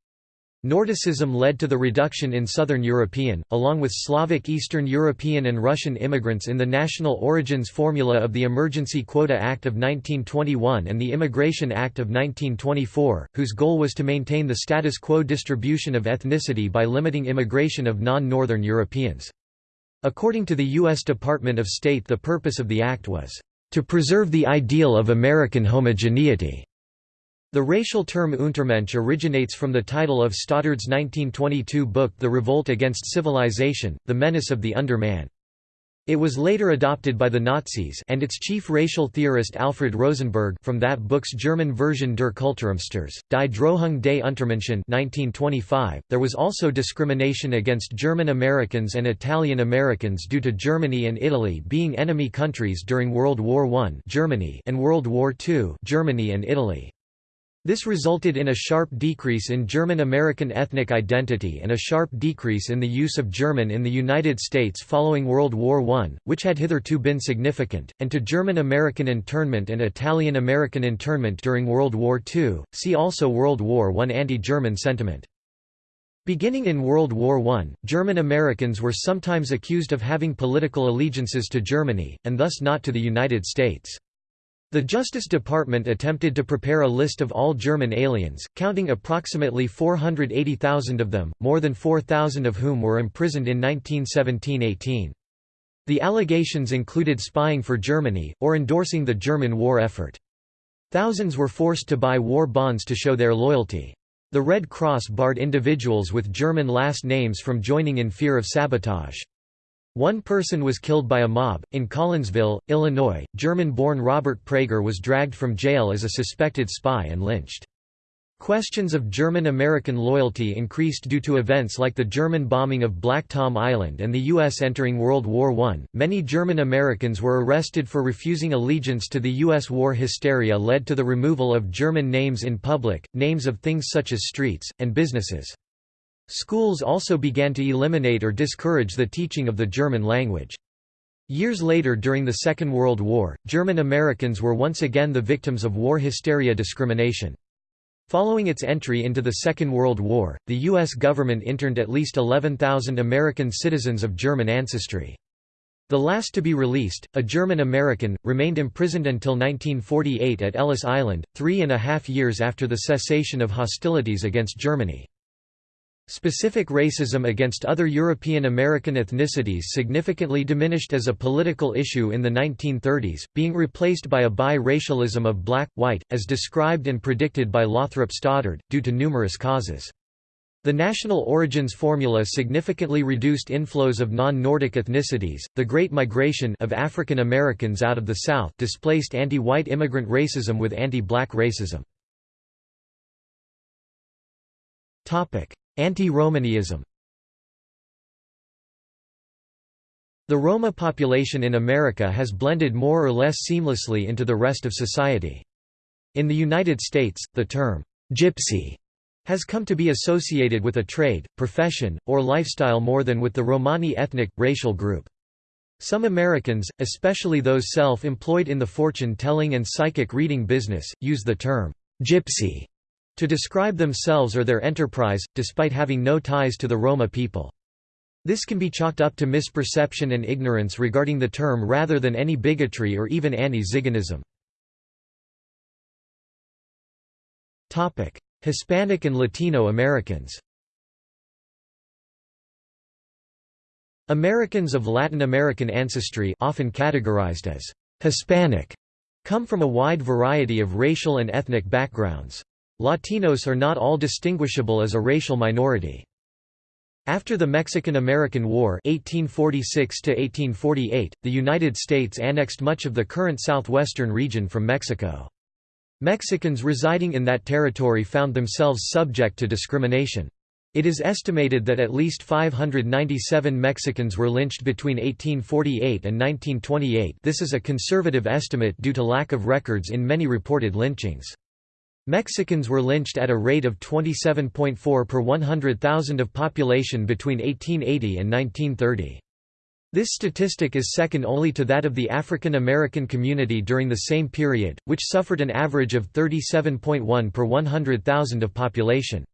Nordicism led to the reduction in Southern European, along with Slavic Eastern European and Russian immigrants in the national origins formula of the Emergency Quota Act of 1921 and the Immigration Act of 1924, whose goal was to maintain the status quo distribution of ethnicity by limiting immigration of non-Northern Europeans. According to the U.S. Department of State the purpose of the act was, "...to preserve the ideal of American homogeneity." The racial term Untermensch originates from the title of Stoddard's 1922 book The Revolt Against Civilization, The Menace of the Underman. It was later adopted by the Nazis and its chief racial theorist Alfred Rosenberg from that book's German version Der Kulturumsturz, Die Drohung des Untermenschen 1925. .There was also discrimination against German Americans and Italian Americans due to Germany and Italy being enemy countries during World War I Germany and World War II Germany and Italy. This resulted in a sharp decrease in German-American ethnic identity and a sharp decrease in the use of German in the United States following World War I, which had hitherto been significant, and to German-American internment and Italian-American internment during World War II. See also World War I anti-German sentiment. Beginning in World War I, German Americans were sometimes accused of having political allegiances to Germany, and thus not to the United States. The Justice Department attempted to prepare a list of all German aliens, counting approximately 480,000 of them, more than 4,000 of whom were imprisoned in 1917–18. The allegations included spying for Germany, or endorsing the German war effort. Thousands were forced to buy war bonds to show their loyalty. The Red Cross barred individuals with German last names from joining in fear of sabotage. One person was killed by a mob. In Collinsville, Illinois, German born Robert Prager was dragged from jail as a suspected spy and lynched. Questions of German-American loyalty increased due to events like the German bombing of Black Tom Island and the U.S. entering World War I. Many German Americans were arrested for refusing allegiance to the U.S. War hysteria led to the removal of German names in public, names of things such as streets, and businesses. Schools also began to eliminate or discourage the teaching of the German language. Years later during the Second World War, German Americans were once again the victims of war hysteria discrimination. Following its entry into the Second World War, the U.S. government interned at least 11,000 American citizens of German ancestry. The last to be released, a German American, remained imprisoned until 1948 at Ellis Island, three and a half years after the cessation of hostilities against Germany. Specific racism against other European American ethnicities significantly diminished as a political issue in the 1930s, being replaced by a bi-racialism of black, white, as described and predicted by Lothrop Stoddard, due to numerous causes. The national origins formula significantly reduced inflows of non-Nordic ethnicities. The Great Migration of African Americans out of the South displaced anti-white immigrant racism with anti-black racism. Topic: Anti-Romanism The Roma population in America has blended more or less seamlessly into the rest of society. In the United States, the term, gypsy, has come to be associated with a trade, profession, or lifestyle more than with the Romani ethnic, racial group. Some Americans, especially those self-employed in the fortune-telling and psychic reading business, use the term, gypsy to describe themselves or their enterprise, despite having no ties to the Roma people. This can be chalked up to misperception and ignorance regarding the term rather than any bigotry or even anti-Ziganism. Hispanic and Latino Americans Americans of Latin American ancestry often categorized as Hispanic come from a wide variety of racial and ethnic backgrounds. Latinos are not all distinguishable as a racial minority. After the Mexican–American War 1846 the United States annexed much of the current southwestern region from Mexico. Mexicans residing in that territory found themselves subject to discrimination. It is estimated that at least 597 Mexicans were lynched between 1848 and 1928 this is a conservative estimate due to lack of records in many reported lynchings. Mexicans were lynched at a rate of 27.4 per 100,000 of population between 1880 and 1930. This statistic is second only to that of the African American community during the same period, which suffered an average of 37.1 per 100,000 of population.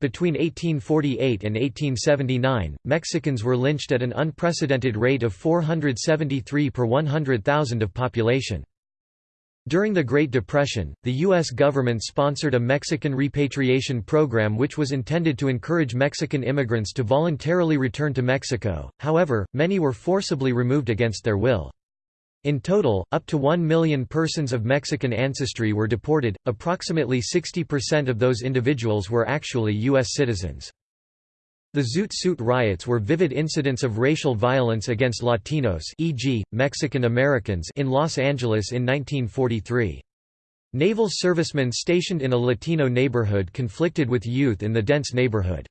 Between 1848 and 1879, Mexicans were lynched at an unprecedented rate of 473 per 100,000 of population. During the Great Depression, the U.S. government sponsored a Mexican repatriation program which was intended to encourage Mexican immigrants to voluntarily return to Mexico, however, many were forcibly removed against their will. In total, up to 1 million persons of Mexican ancestry were deported, approximately 60% of those individuals were actually U.S. citizens. The Zoot Suit riots were vivid incidents of racial violence against Latinos e.g., Mexican Americans in Los Angeles in 1943. Naval servicemen stationed in a Latino neighborhood conflicted with youth in the dense neighborhood.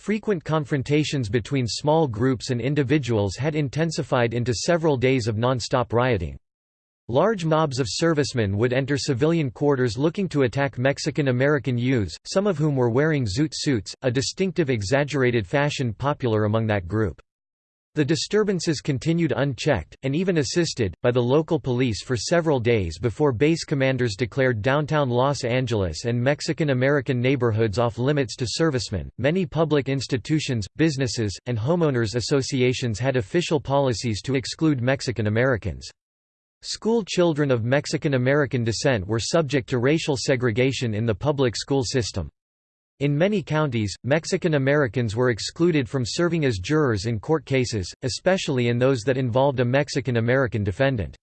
Frequent confrontations between small groups and individuals had intensified into several days of non-stop rioting. Large mobs of servicemen would enter civilian quarters looking to attack Mexican-American youths, some of whom were wearing zoot suits, a distinctive exaggerated fashion popular among that group. The disturbances continued unchecked, and even assisted, by the local police for several days before base commanders declared downtown Los Angeles and Mexican American neighborhoods off limits to servicemen. Many public institutions, businesses, and homeowners associations had official policies to exclude Mexican Americans. School children of Mexican American descent were subject to racial segregation in the public school system. In many counties, Mexican Americans were excluded from serving as jurors in court cases, especially in those that involved a Mexican American defendant.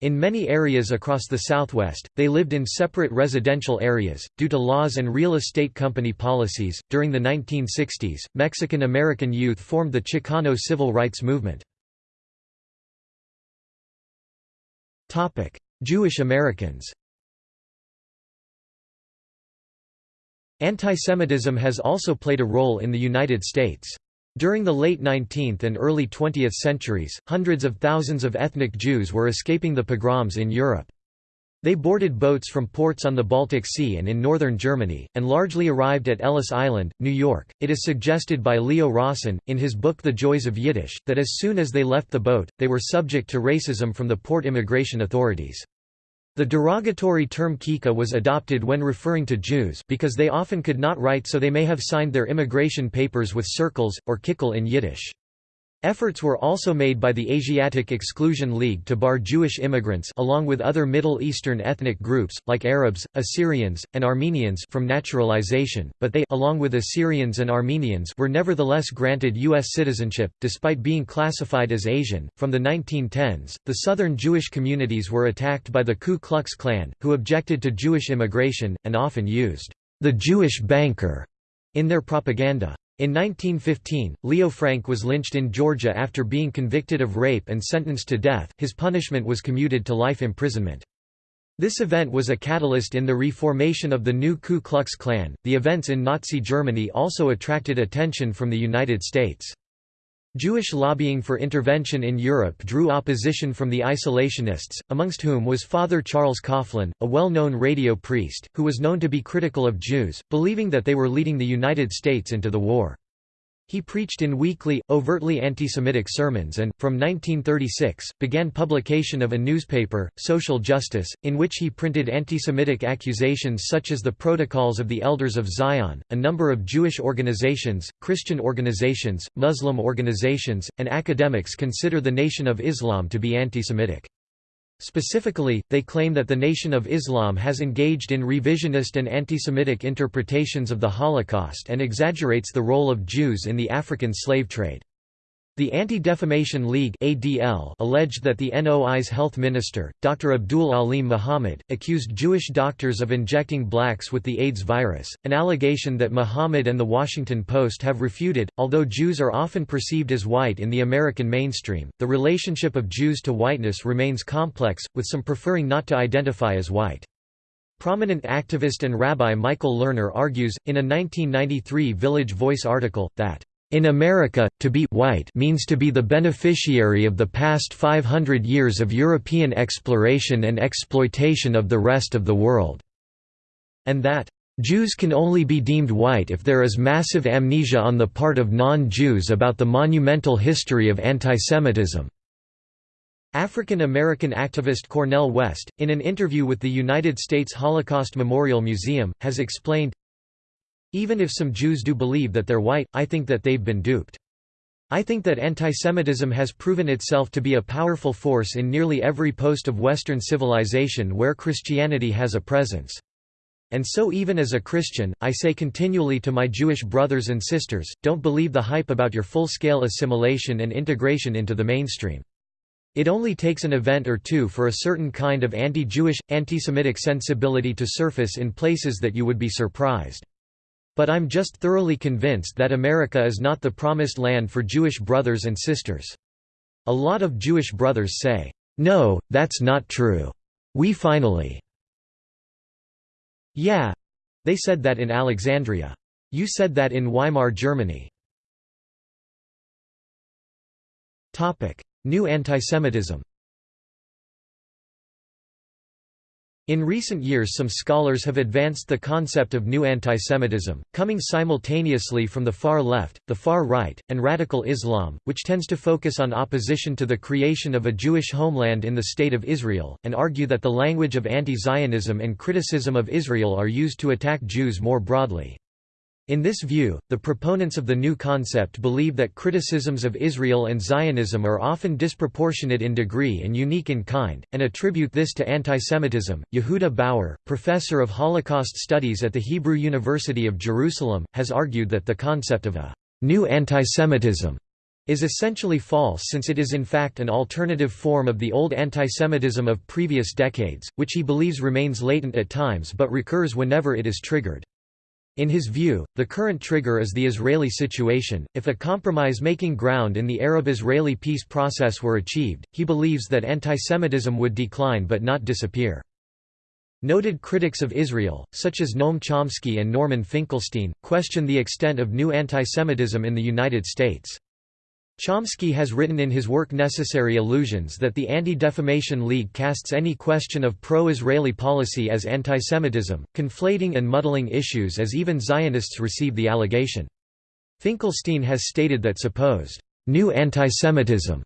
In many areas across the Southwest, they lived in separate residential areas. Due to laws and real estate company policies, during the 1960s, Mexican American youth formed the Chicano civil rights movement. Jewish Americans Antisemitism has also played a role in the United States. During the late 19th and early 20th centuries, hundreds of thousands of ethnic Jews were escaping the pogroms in Europe. They boarded boats from ports on the Baltic Sea and in northern Germany, and largely arrived at Ellis Island, New York. It is suggested by Leo Rosten, in his book The Joys of Yiddish, that as soon as they left the boat, they were subject to racism from the port immigration authorities. The derogatory term kika was adopted when referring to Jews because they often could not write so they may have signed their immigration papers with circles, or kikel in Yiddish. Efforts were also made by the Asiatic Exclusion League to bar Jewish immigrants along with other Middle Eastern ethnic groups, like Arabs, Assyrians, and Armenians from naturalization, but they along with Assyrians and Armenians were nevertheless granted U.S. citizenship, despite being classified as Asian. From the 1910s, the southern Jewish communities were attacked by the Ku Klux Klan, who objected to Jewish immigration, and often used the Jewish banker in their propaganda. In 1915, Leo Frank was lynched in Georgia after being convicted of rape and sentenced to death. His punishment was commuted to life imprisonment. This event was a catalyst in the reformation of the new Ku Klux Klan. The events in Nazi Germany also attracted attention from the United States. Jewish lobbying for intervention in Europe drew opposition from the isolationists, amongst whom was Father Charles Coughlin, a well-known radio priest, who was known to be critical of Jews, believing that they were leading the United States into the war. He preached in weekly, overtly anti-Semitic sermons and, from 1936, began publication of a newspaper, Social Justice, in which he printed anti-Semitic accusations such as the Protocols of the Elders of Zion. A number of Jewish organizations, Christian organizations, Muslim organizations, and academics consider the Nation of Islam to be anti-Semitic. Specifically, they claim that the Nation of Islam has engaged in revisionist and anti-Semitic interpretations of the Holocaust and exaggerates the role of Jews in the African slave trade. The Anti-Defamation League ADL alleged that the NOI's health minister, Dr. Abdul Alim Muhammad, accused Jewish doctors of injecting blacks with the AIDS virus, an allegation that Muhammad and The Washington Post have refuted. Although Jews are often perceived as white in the American mainstream, the relationship of Jews to whiteness remains complex, with some preferring not to identify as white. Prominent activist and rabbi Michael Lerner argues, in a 1993 Village Voice article, that in America, to be white means to be the beneficiary of the past 500 years of European exploration and exploitation of the rest of the world." And that, "...Jews can only be deemed white if there is massive amnesia on the part of non-Jews about the monumental history of antisemitism." African American activist Cornel West, in an interview with the United States Holocaust Memorial Museum, has explained, even if some Jews do believe that they're white, I think that they've been duped. I think that antisemitism has proven itself to be a powerful force in nearly every post of Western civilization where Christianity has a presence. And so even as a Christian, I say continually to my Jewish brothers and sisters, don't believe the hype about your full-scale assimilation and integration into the mainstream. It only takes an event or two for a certain kind of anti-Jewish, anti-Semitic sensibility to surface in places that you would be surprised. But I'm just thoroughly convinced that America is not the promised land for Jewish brothers and sisters. A lot of Jewish brothers say, "'No, that's not true. We finally—' Yeah. They said that in Alexandria. You said that in Weimar Germany. New antisemitism In recent years some scholars have advanced the concept of new antisemitism, coming simultaneously from the far left, the far right, and radical Islam, which tends to focus on opposition to the creation of a Jewish homeland in the State of Israel, and argue that the language of anti-Zionism and criticism of Israel are used to attack Jews more broadly. In this view, the proponents of the new concept believe that criticisms of Israel and Zionism are often disproportionate in degree and unique in kind, and attribute this to antisemitism. Yehuda Bauer, professor of Holocaust studies at the Hebrew University of Jerusalem, has argued that the concept of a new antisemitism is essentially false since it is in fact an alternative form of the old antisemitism of previous decades, which he believes remains latent at times but recurs whenever it is triggered. In his view, the current trigger is the Israeli situation. If a compromise making ground in the Arab Israeli peace process were achieved, he believes that antisemitism would decline but not disappear. Noted critics of Israel, such as Noam Chomsky and Norman Finkelstein, question the extent of new antisemitism in the United States. Chomsky has written in his work Necessary Illusions that the Anti-Defamation League casts any question of pro-Israeli policy as antisemitism, conflating and muddling issues as even Zionists receive the allegation. Finkelstein has stated that supposed new antisemitism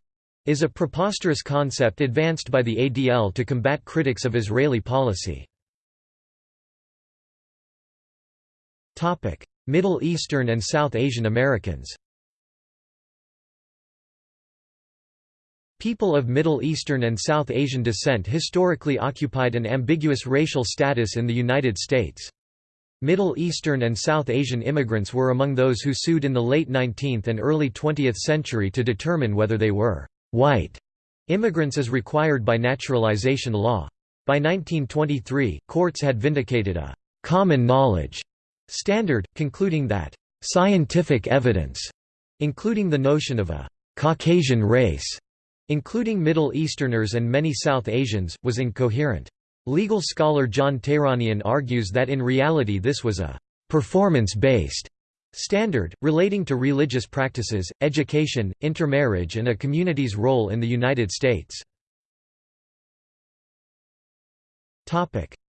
is a preposterous concept advanced by the ADL to combat critics of Israeli policy. Middle Eastern and South Asian Americans People of Middle Eastern and South Asian descent historically occupied an ambiguous racial status in the United States. Middle Eastern and South Asian immigrants were among those who sued in the late 19th and early 20th century to determine whether they were white immigrants as required by naturalization law. By 1923, courts had vindicated a common knowledge standard, concluding that scientific evidence, including the notion of a Caucasian race, including Middle Easterners and many South Asians, was incoherent. Legal scholar John Tehranian argues that in reality this was a performance-based standard, relating to religious practices, education, intermarriage and a community's role in the United States.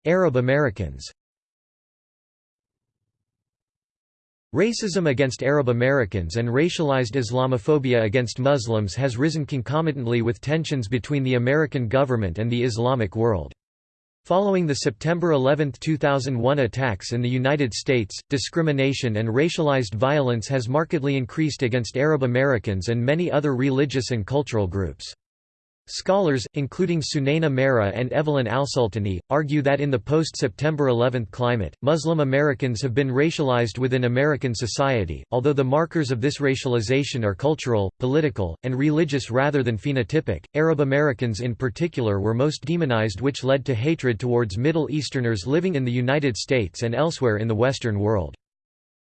Arab Americans Racism against Arab Americans and racialized Islamophobia against Muslims has risen concomitantly with tensions between the American government and the Islamic world. Following the September 11, 2001 attacks in the United States, discrimination and racialized violence has markedly increased against Arab Americans and many other religious and cultural groups. Scholars, including Sunaina Maira and Evelyn Alsultany, argue that in the post-September 11 climate, Muslim Americans have been racialized within American society, although the markers of this racialization are cultural, political, and religious rather than phenotypic. Arab Americans in particular were most demonized which led to hatred towards Middle Easterners living in the United States and elsewhere in the Western world.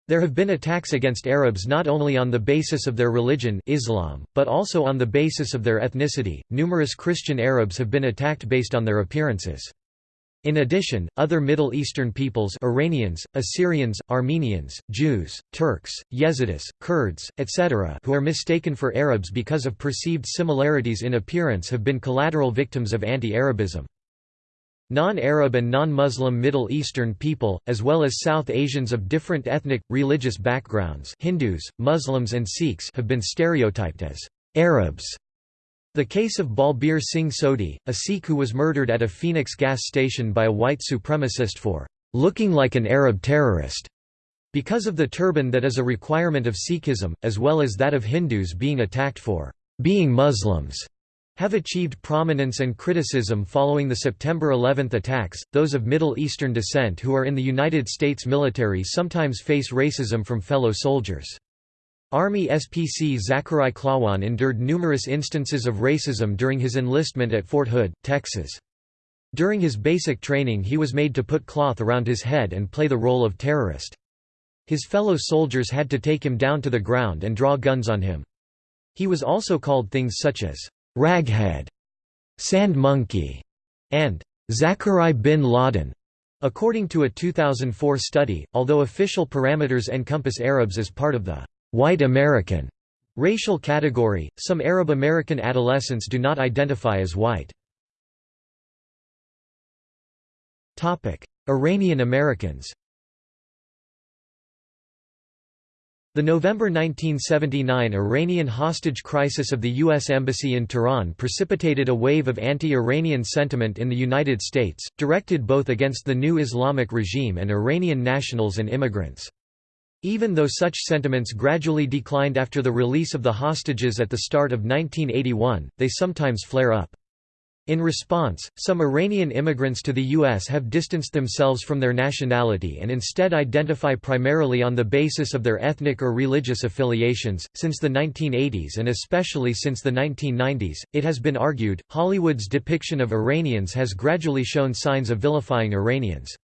There have been attacks against Arabs not only on the basis of their religion Islam, but also on the basis of their ethnicity. Numerous Christian Arabs have been attacked based on their appearances. In addition, other Middle Eastern peoples Iranians, Assyrians, Armenians, Jews, Turks, Yazidis, Kurds, etc. who are mistaken for Arabs because of perceived similarities in appearance have been collateral victims of anti-Arabism. Non-Arab and non-Muslim Middle Eastern people, as well as South Asians of different ethnic, religious backgrounds Hindus, Muslims and Sikhs have been stereotyped as Arabs. The case of Balbir Singh Sodhi, a Sikh who was murdered at a Phoenix gas station by a white supremacist for looking like an Arab terrorist, because of the turban that is a requirement of Sikhism, as well as that of Hindus being attacked for being Muslims have achieved prominence and criticism following the September 11 attacks. Those of Middle Eastern descent who are in the United States military sometimes face racism from fellow soldiers. Army SPC Zachary Klawonn endured numerous instances of racism during his enlistment at Fort Hood, Texas. During his basic training he was made to put cloth around his head and play the role of terrorist. His fellow soldiers had to take him down to the ground and draw guns on him. He was also called things such as Raghead, Sand Monkey, and Zachary bin Laden. According to a 2004 study, although official parameters encompass Arabs as part of the white American racial category, some Arab American adolescents do not identify as white. Iranian Americans The November 1979 Iranian hostage crisis of the U.S. Embassy in Tehran precipitated a wave of anti-Iranian sentiment in the United States, directed both against the new Islamic regime and Iranian nationals and immigrants. Even though such sentiments gradually declined after the release of the hostages at the start of 1981, they sometimes flare up. In response, some Iranian immigrants to the U.S. have distanced themselves from their nationality and instead identify primarily on the basis of their ethnic or religious affiliations. Since the 1980s and especially since the 1990s, it has been argued, Hollywood's depiction of Iranians has gradually shown signs of vilifying Iranians.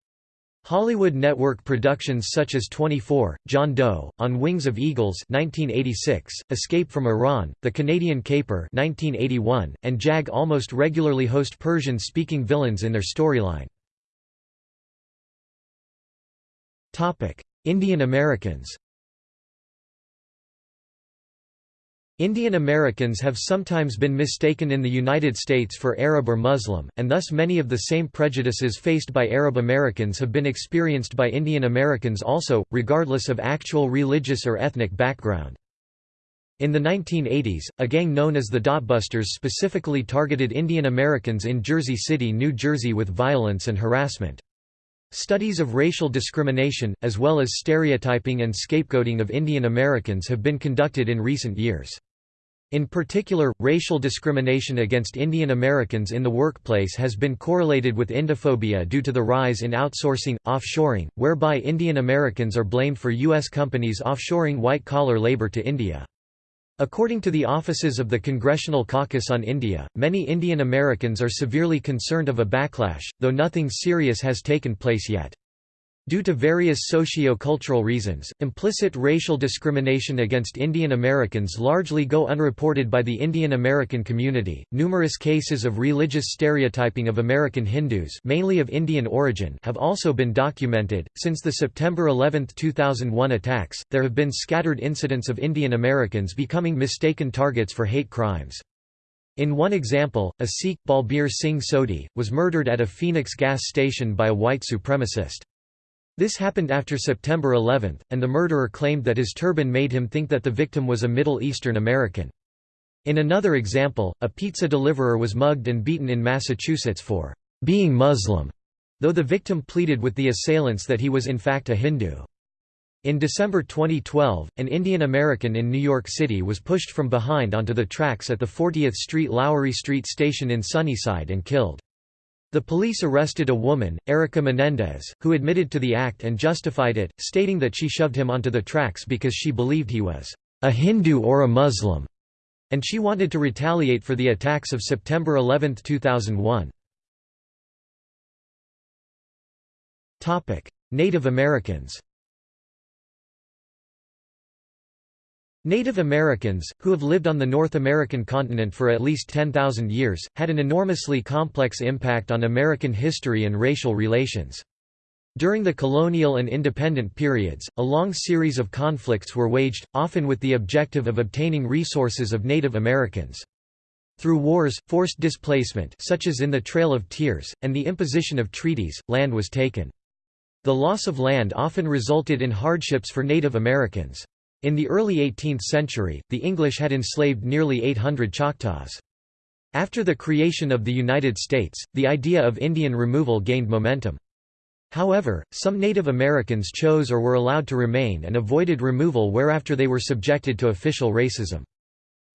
Hollywood network productions such as 24, John Doe, On Wings of Eagles 1986, Escape from Iran, The Canadian Caper 1981, and JAG almost regularly host Persian-speaking villains in their storyline. Indian Americans Indian Americans have sometimes been mistaken in the United States for Arab or Muslim, and thus many of the same prejudices faced by Arab Americans have been experienced by Indian Americans also, regardless of actual religious or ethnic background. In the 1980s, a gang known as the Dotbusters specifically targeted Indian Americans in Jersey City, New Jersey with violence and harassment. Studies of racial discrimination, as well as stereotyping and scapegoating of Indian Americans have been conducted in recent years. In particular, racial discrimination against Indian Americans in the workplace has been correlated with Indophobia due to the rise in outsourcing, offshoring, whereby Indian Americans are blamed for U.S. companies offshoring white-collar labor to India. According to the offices of the Congressional Caucus on India, many Indian Americans are severely concerned of a backlash, though nothing serious has taken place yet. Due to various socio-cultural reasons, implicit racial discrimination against Indian Americans largely go unreported by the Indian American community. Numerous cases of religious stereotyping of American Hindus, mainly of Indian origin, have also been documented. Since the September 11, 2001 attacks, there have been scattered incidents of Indian Americans becoming mistaken targets for hate crimes. In one example, a Sikh, Balbir Singh Sodhi, was murdered at a Phoenix gas station by a white supremacist. This happened after September 11, and the murderer claimed that his turban made him think that the victim was a Middle Eastern American. In another example, a pizza deliverer was mugged and beaten in Massachusetts for being Muslim, though the victim pleaded with the assailants that he was in fact a Hindu. In December 2012, an Indian American in New York City was pushed from behind onto the tracks at the 40th Street Lowery Street station in Sunnyside and killed. The police arrested a woman, Erica Menendez, who admitted to the act and justified it, stating that she shoved him onto the tracks because she believed he was a Hindu or a Muslim, and she wanted to retaliate for the attacks of September 11, 2001. Native Americans Native Americans, who have lived on the North American continent for at least 10,000 years, had an enormously complex impact on American history and racial relations. During the colonial and independent periods, a long series of conflicts were waged, often with the objective of obtaining resources of Native Americans. Through wars, forced displacement such as in the Trail of Tears, and the imposition of treaties, land was taken. The loss of land often resulted in hardships for Native Americans. In the early 18th century, the English had enslaved nearly 800 Choctaws. After the creation of the United States, the idea of Indian removal gained momentum. However, some Native Americans chose or were allowed to remain and avoided removal whereafter they were subjected to official racism.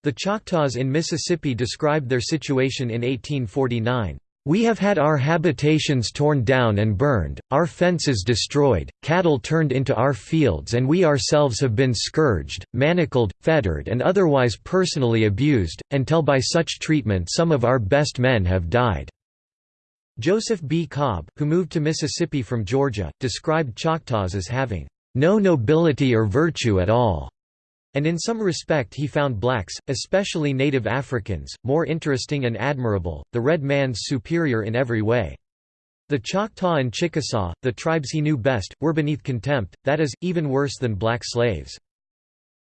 The Choctaws in Mississippi described their situation in 1849. We have had our habitations torn down and burned, our fences destroyed, cattle turned into our fields and we ourselves have been scourged, manacled, fettered and otherwise personally abused, until by such treatment some of our best men have died." Joseph B. Cobb, who moved to Mississippi from Georgia, described Choctaws as having, "...no nobility or virtue at all." And in some respect he found blacks, especially native Africans, more interesting and admirable, the red man's superior in every way. The Choctaw and Chickasaw, the tribes he knew best, were beneath contempt, that is, even worse than black slaves.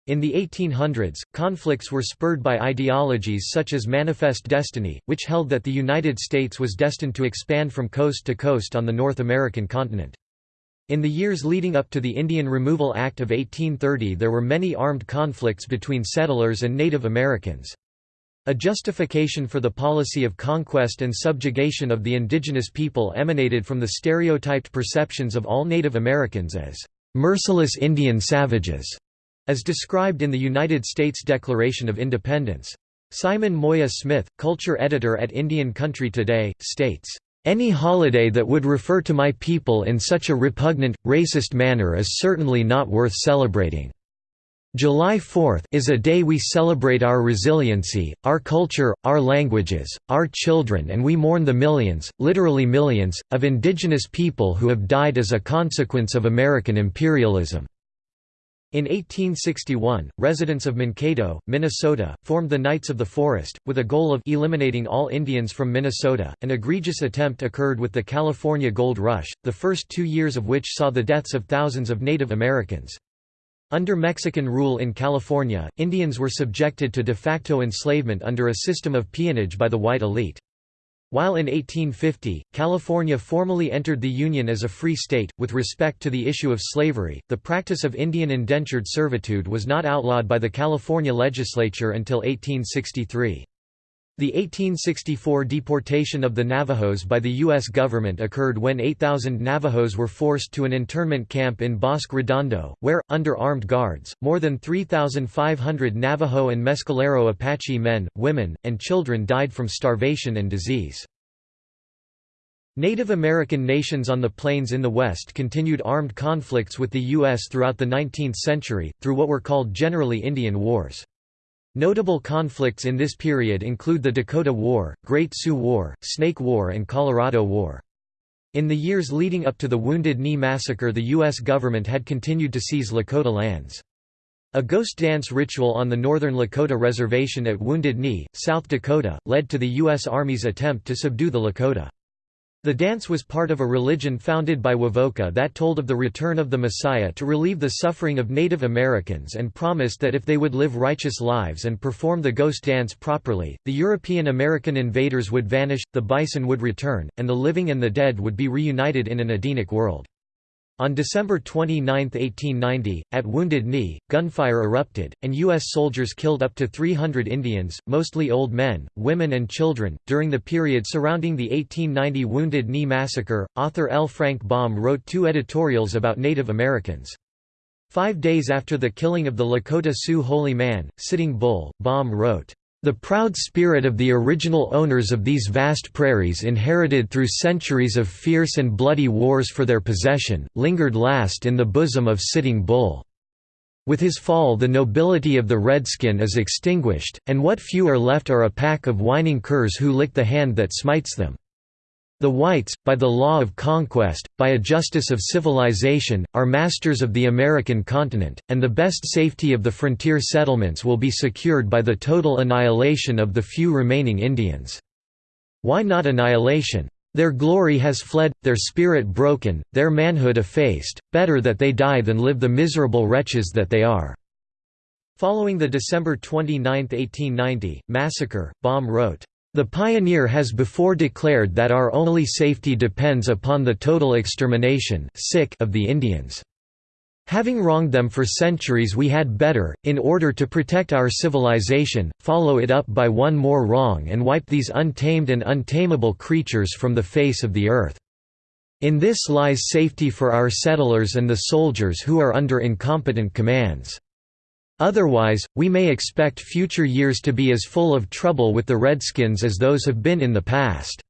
In the 1800s, conflicts were spurred by ideologies such as Manifest Destiny, which held that the United States was destined to expand from coast to coast on the North American continent. In the years leading up to the Indian Removal Act of 1830 there were many armed conflicts between settlers and Native Americans. A justification for the policy of conquest and subjugation of the indigenous people emanated from the stereotyped perceptions of all Native Americans as merciless Indian savages, as described in the United States Declaration of Independence. Simon Moya Smith, culture editor at Indian Country Today, states, any holiday that would refer to my people in such a repugnant, racist manner is certainly not worth celebrating. July 4th is a day we celebrate our resiliency, our culture, our languages, our children and we mourn the millions, literally millions, of indigenous people who have died as a consequence of American imperialism. In 1861, residents of Mankato, Minnesota, formed the Knights of the Forest, with a goal of eliminating all Indians from Minnesota. An egregious attempt occurred with the California Gold Rush, the first two years of which saw the deaths of thousands of Native Americans. Under Mexican rule in California, Indians were subjected to de facto enslavement under a system of peonage by the white elite. While in 1850, California formally entered the Union as a free state, with respect to the issue of slavery, the practice of Indian indentured servitude was not outlawed by the California legislature until 1863. The 1864 deportation of the Navajos by the U.S. government occurred when 8,000 Navajos were forced to an internment camp in Bosque Redondo, where, under armed guards, more than 3,500 Navajo and Mescalero Apache men, women, and children died from starvation and disease. Native American nations on the plains in the West continued armed conflicts with the U.S. throughout the 19th century, through what were called generally Indian Wars. Notable conflicts in this period include the Dakota War, Great Sioux War, Snake War and Colorado War. In the years leading up to the Wounded Knee Massacre the U.S. government had continued to seize Lakota lands. A ghost dance ritual on the northern Lakota Reservation at Wounded Knee, South Dakota, led to the U.S. Army's attempt to subdue the Lakota. The dance was part of a religion founded by Wovoka that told of the return of the Messiah to relieve the suffering of Native Americans and promised that if they would live righteous lives and perform the ghost dance properly, the European American invaders would vanish, the bison would return, and the living and the dead would be reunited in an Edenic world. On December 29, 1890, at Wounded Knee, gunfire erupted, and U.S. soldiers killed up to 300 Indians, mostly old men, women, and children. During the period surrounding the 1890 Wounded Knee Massacre, author L. Frank Baum wrote two editorials about Native Americans. Five days after the killing of the Lakota Sioux Holy Man, Sitting Bull, Baum wrote, the proud spirit of the original owners of these vast prairies inherited through centuries of fierce and bloody wars for their possession, lingered last in the bosom of Sitting Bull. With his fall the nobility of the redskin is extinguished, and what few are left are a pack of whining curs who lick the hand that smites them. The whites, by the law of conquest, by a justice of civilization, are masters of the American continent, and the best safety of the frontier settlements will be secured by the total annihilation of the few remaining Indians. Why not annihilation? Their glory has fled, their spirit broken, their manhood effaced, better that they die than live the miserable wretches that they are." Following the December 29, 1890, massacre, Baum wrote, the pioneer has before declared that our only safety depends upon the total extermination of the Indians. Having wronged them for centuries we had better, in order to protect our civilization, follow it up by one more wrong and wipe these untamed and untamable creatures from the face of the earth. In this lies safety for our settlers and the soldiers who are under incompetent commands. Otherwise, we may expect future years to be as full of trouble with the Redskins as those have been in the past.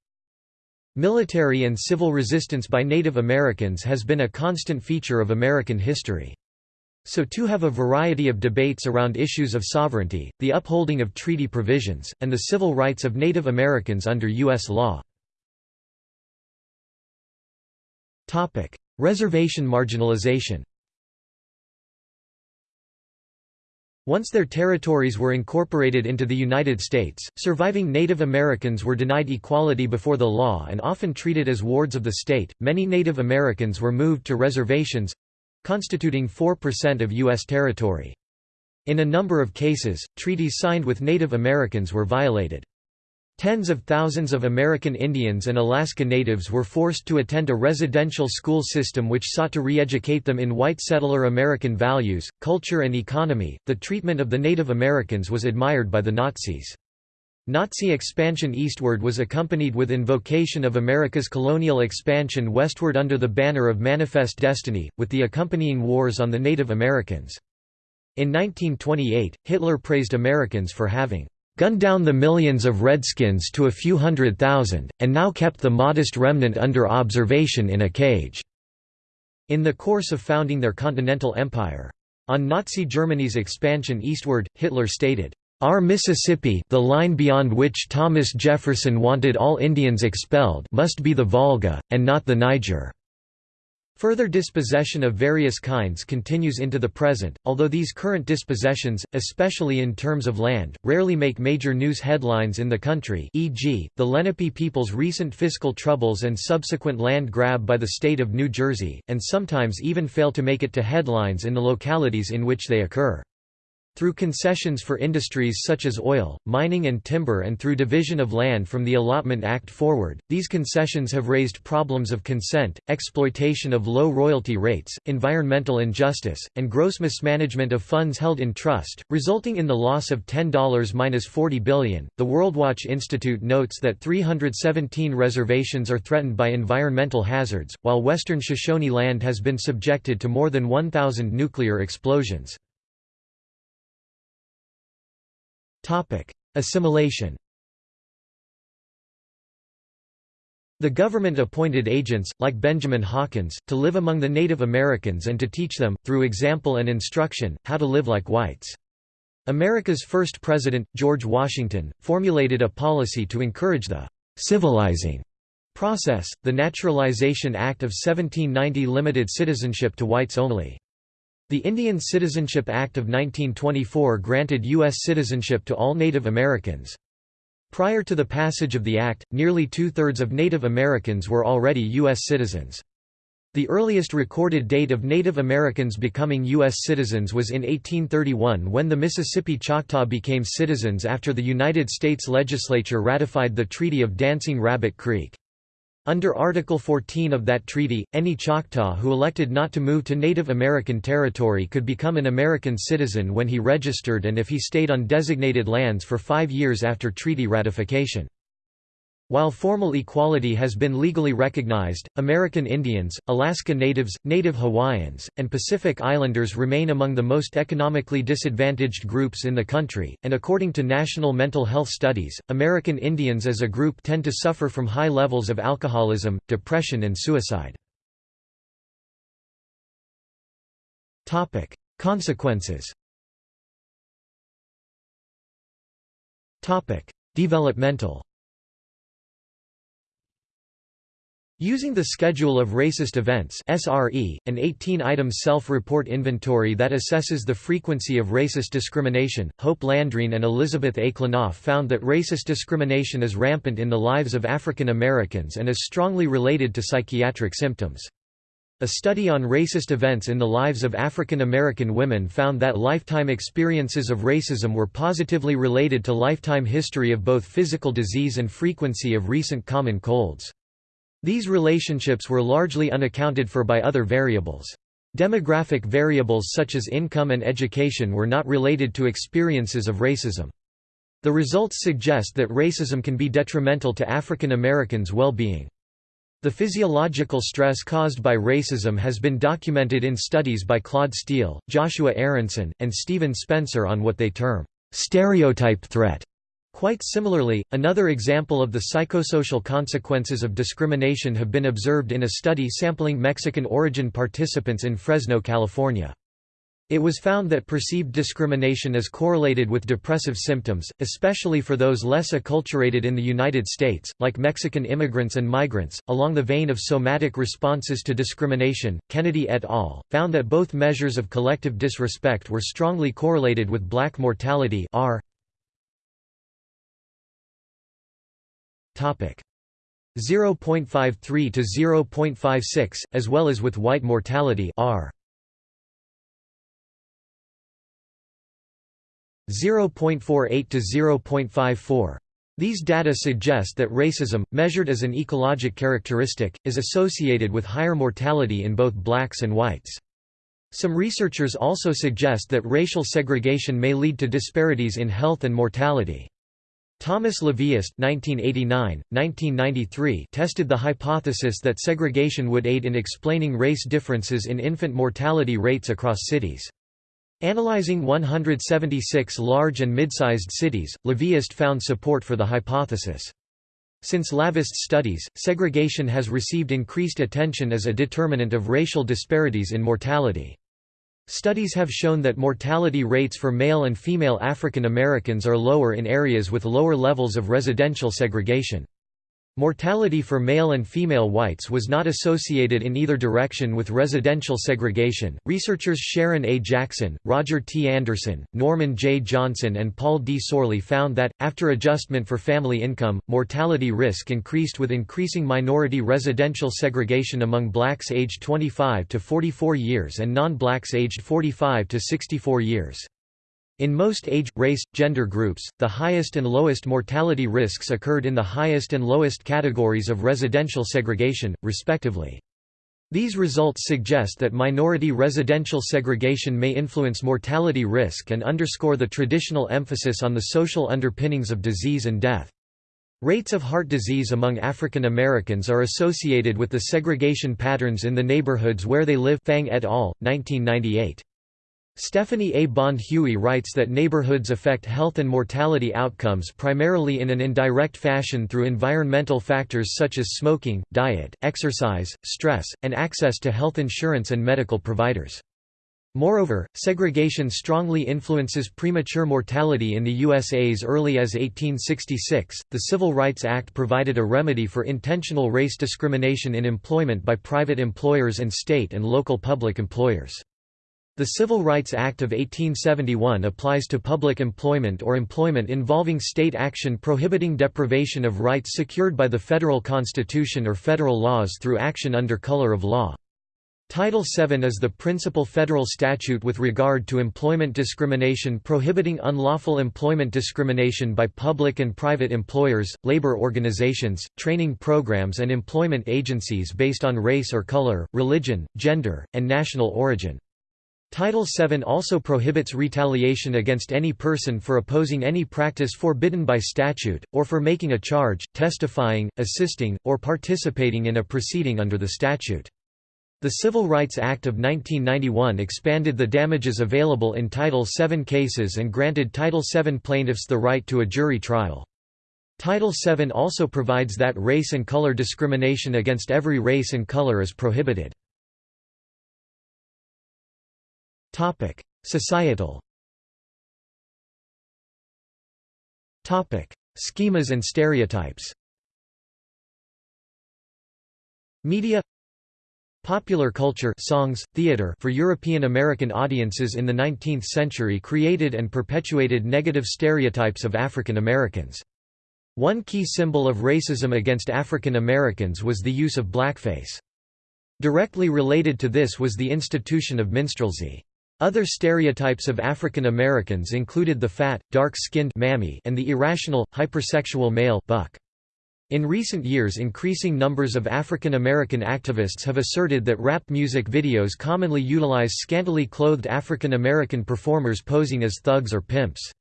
Military and civil resistance by Native Americans has been a constant feature of American history. So too have a variety of debates around issues of sovereignty, the upholding of treaty provisions, and the civil rights of Native Americans under U.S. law. Reservation marginalization Once their territories were incorporated into the United States, surviving Native Americans were denied equality before the law and often treated as wards of the state. Many Native Americans were moved to reservations constituting 4% of U.S. territory. In a number of cases, treaties signed with Native Americans were violated. Tens of thousands of American Indians and Alaska Natives were forced to attend a residential school system which sought to re-educate them in white settler American values, culture and economy. The treatment of the Native Americans was admired by the Nazis. Nazi expansion eastward was accompanied with invocation of America's colonial expansion westward under the banner of Manifest Destiny, with the accompanying wars on the Native Americans. In 1928, Hitler praised Americans for having gunned down the millions of Redskins to a few hundred thousand, and now kept the modest remnant under observation in a cage." in the course of founding their continental empire. On Nazi Germany's expansion eastward, Hitler stated, "...our Mississippi the line beyond which Thomas Jefferson wanted all Indians expelled must be the Volga, and not the Niger." Further dispossession of various kinds continues into the present, although these current dispossessions, especially in terms of land, rarely make major news headlines in the country e.g., the Lenape people's recent fiscal troubles and subsequent land grab by the state of New Jersey, and sometimes even fail to make it to headlines in the localities in which they occur. Through concessions for industries such as oil, mining and timber and through division of land from the Allotment Act forward, these concessions have raised problems of consent, exploitation of low royalty rates, environmental injustice, and gross mismanagement of funds held in trust, resulting in the loss of $10-40 billion. The WorldWatch Institute notes that 317 reservations are threatened by environmental hazards, while western Shoshone land has been subjected to more than 1,000 nuclear explosions. Assimilation The government appointed agents, like Benjamin Hawkins, to live among the Native Americans and to teach them, through example and instruction, how to live like whites. America's first president, George Washington, formulated a policy to encourage the «civilizing» process. The Naturalization Act of 1790 limited citizenship to whites only. The Indian Citizenship Act of 1924 granted U.S. citizenship to all Native Americans. Prior to the passage of the act, nearly two-thirds of Native Americans were already U.S. citizens. The earliest recorded date of Native Americans becoming U.S. citizens was in 1831 when the Mississippi Choctaw became citizens after the United States legislature ratified the Treaty of Dancing Rabbit Creek. Under Article 14 of that treaty, any Choctaw who elected not to move to Native American territory could become an American citizen when he registered and if he stayed on designated lands for five years after treaty ratification. While formal equality has been legally recognized, American Indians, Alaska Natives, Native Hawaiians, and Pacific Islanders remain among the most economically disadvantaged groups in the country, and according to national mental health studies, American Indians as a group tend to suffer from high levels of alcoholism, depression and suicide. Consequences Developmental Using the Schedule of Racist Events SRE, an 18-item self-report inventory that assesses the frequency of racist discrimination, Hope Landrine and Elizabeth A. Found that racist discrimination is rampant in the lives of African Americans and is strongly related to psychiatric symptoms. A study on racist events in the lives of African American women found that lifetime experiences of racism were positively related to lifetime history of both physical disease and frequency of recent common colds. These relationships were largely unaccounted for by other variables. Demographic variables such as income and education were not related to experiences of racism. The results suggest that racism can be detrimental to African Americans' well-being. The physiological stress caused by racism has been documented in studies by Claude Steele, Joshua Aronson, and Stephen Spencer on what they term, "...stereotype threat." Quite similarly, another example of the psychosocial consequences of discrimination have been observed in a study sampling Mexican-origin participants in Fresno, California. It was found that perceived discrimination is correlated with depressive symptoms, especially for those less acculturated in the United States, like Mexican immigrants and migrants. Along the vein of somatic responses to discrimination, Kennedy et al. found that both measures of collective disrespect were strongly correlated with black mortality R 0.53 to 0.56, as well as with white mortality R 0.48 to 0.54. These data suggest that racism, measured as an ecologic characteristic, is associated with higher mortality in both blacks and whites. Some researchers also suggest that racial segregation may lead to disparities in health and mortality. Thomas LaVeist (1989–1993) tested the hypothesis that segregation would aid in explaining race differences in infant mortality rates across cities. Analyzing 176 large and mid-sized cities, LaVeist found support for the hypothesis. Since LaVeist's studies, segregation has received increased attention as a determinant of racial disparities in mortality. Studies have shown that mortality rates for male and female African Americans are lower in areas with lower levels of residential segregation. Mortality for male and female whites was not associated in either direction with residential segregation. Researchers Sharon A. Jackson, Roger T. Anderson, Norman J. Johnson, and Paul D. Sorlie found that, after adjustment for family income, mortality risk increased with increasing minority residential segregation among blacks aged 25 to 44 years and non blacks aged 45 to 64 years. In most age, race, gender groups, the highest and lowest mortality risks occurred in the highest and lowest categories of residential segregation, respectively. These results suggest that minority residential segregation may influence mortality risk and underscore the traditional emphasis on the social underpinnings of disease and death. Rates of heart disease among African Americans are associated with the segregation patterns in the neighborhoods where they live Fang et al., 1998. Stephanie A. Bond Huie writes that neighborhoods affect health and mortality outcomes primarily in an indirect fashion through environmental factors such as smoking, diet, exercise, stress, and access to health insurance and medical providers. Moreover, segregation strongly influences premature mortality in the USA as early as 1866. The Civil Rights Act provided a remedy for intentional race discrimination in employment by private employers and state and local public employers. The Civil Rights Act of 1871 applies to public employment or employment involving state action prohibiting deprivation of rights secured by the federal constitution or federal laws through action under color of law. Title VII is the principal federal statute with regard to employment discrimination prohibiting unlawful employment discrimination by public and private employers, labor organizations, training programs and employment agencies based on race or color, religion, gender, and national origin. Title VII also prohibits retaliation against any person for opposing any practice forbidden by statute, or for making a charge, testifying, assisting, or participating in a proceeding under the statute. The Civil Rights Act of 1991 expanded the damages available in Title VII cases and granted Title VII plaintiffs the right to a jury trial. Title VII also provides that race and color discrimination against every race and color is prohibited. Topic: Societal. Topic: Schemas and stereotypes. Media Popular culture songs, theater for European American audiences in the 19th century created and perpetuated negative stereotypes of African Americans. One key symbol of racism against African Americans was the use of blackface. Directly related to this was the institution of minstrelsy. Other stereotypes of African Americans included the fat, dark-skinned mammy and the irrational, hypersexual male buck. In recent years increasing numbers of African American activists have asserted that rap music videos commonly utilize scantily clothed African American performers posing as thugs or pimps.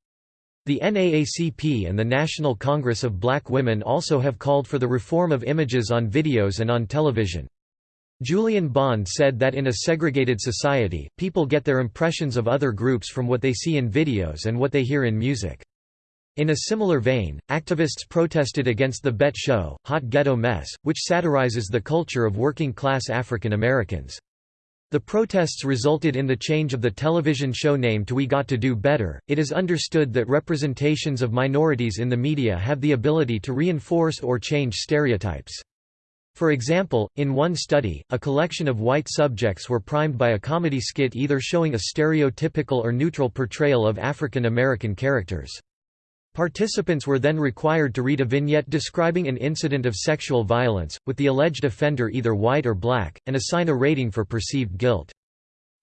The NAACP and the National Congress of Black Women also have called for the reform of images on videos and on television. Julian Bond said that in a segregated society, people get their impressions of other groups from what they see in videos and what they hear in music. In a similar vein, activists protested against the BET show, Hot Ghetto Mess, which satirizes the culture of working-class African Americans. The protests resulted in the change of the television show name to We Got to Do Better. It is understood that representations of minorities in the media have the ability to reinforce or change stereotypes. For example, in one study, a collection of white subjects were primed by a comedy skit either showing a stereotypical or neutral portrayal of African American characters. Participants were then required to read a vignette describing an incident of sexual violence, with the alleged offender either white or black, and assign a rating for perceived guilt.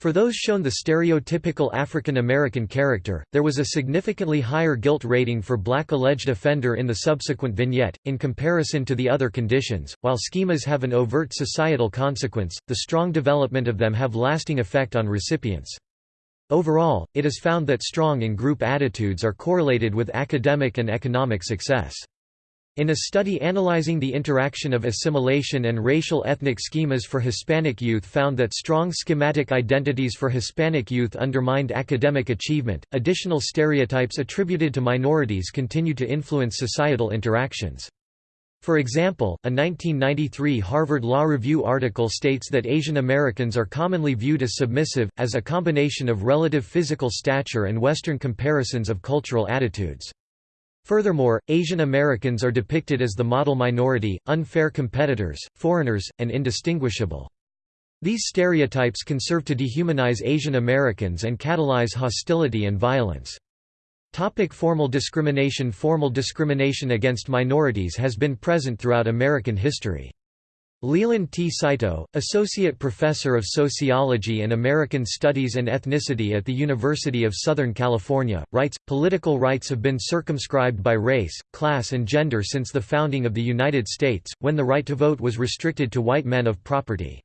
For those shown the stereotypical African American character, there was a significantly higher guilt rating for black alleged offender in the subsequent vignette, in comparison to the other conditions. While schemas have an overt societal consequence, the strong development of them have lasting effect on recipients. Overall, it is found that strong in-group attitudes are correlated with academic and economic success. In a study analyzing the interaction of assimilation and racial ethnic schemas for Hispanic youth found that strong schematic identities for Hispanic youth undermined academic achievement. Additional stereotypes attributed to minorities continue to influence societal interactions. For example, a 1993 Harvard Law Review article states that Asian Americans are commonly viewed as submissive, as a combination of relative physical stature and Western comparisons of cultural attitudes. Furthermore, Asian Americans are depicted as the model minority, unfair competitors, foreigners, and indistinguishable. These stereotypes can serve to dehumanize Asian Americans and catalyze hostility and violence. Topic formal discrimination Formal discrimination against minorities has been present throughout American history. Leland T. Saito, Associate Professor of Sociology and American Studies and Ethnicity at the University of Southern California, writes, Political rights have been circumscribed by race, class and gender since the founding of the United States, when the right to vote was restricted to white men of property.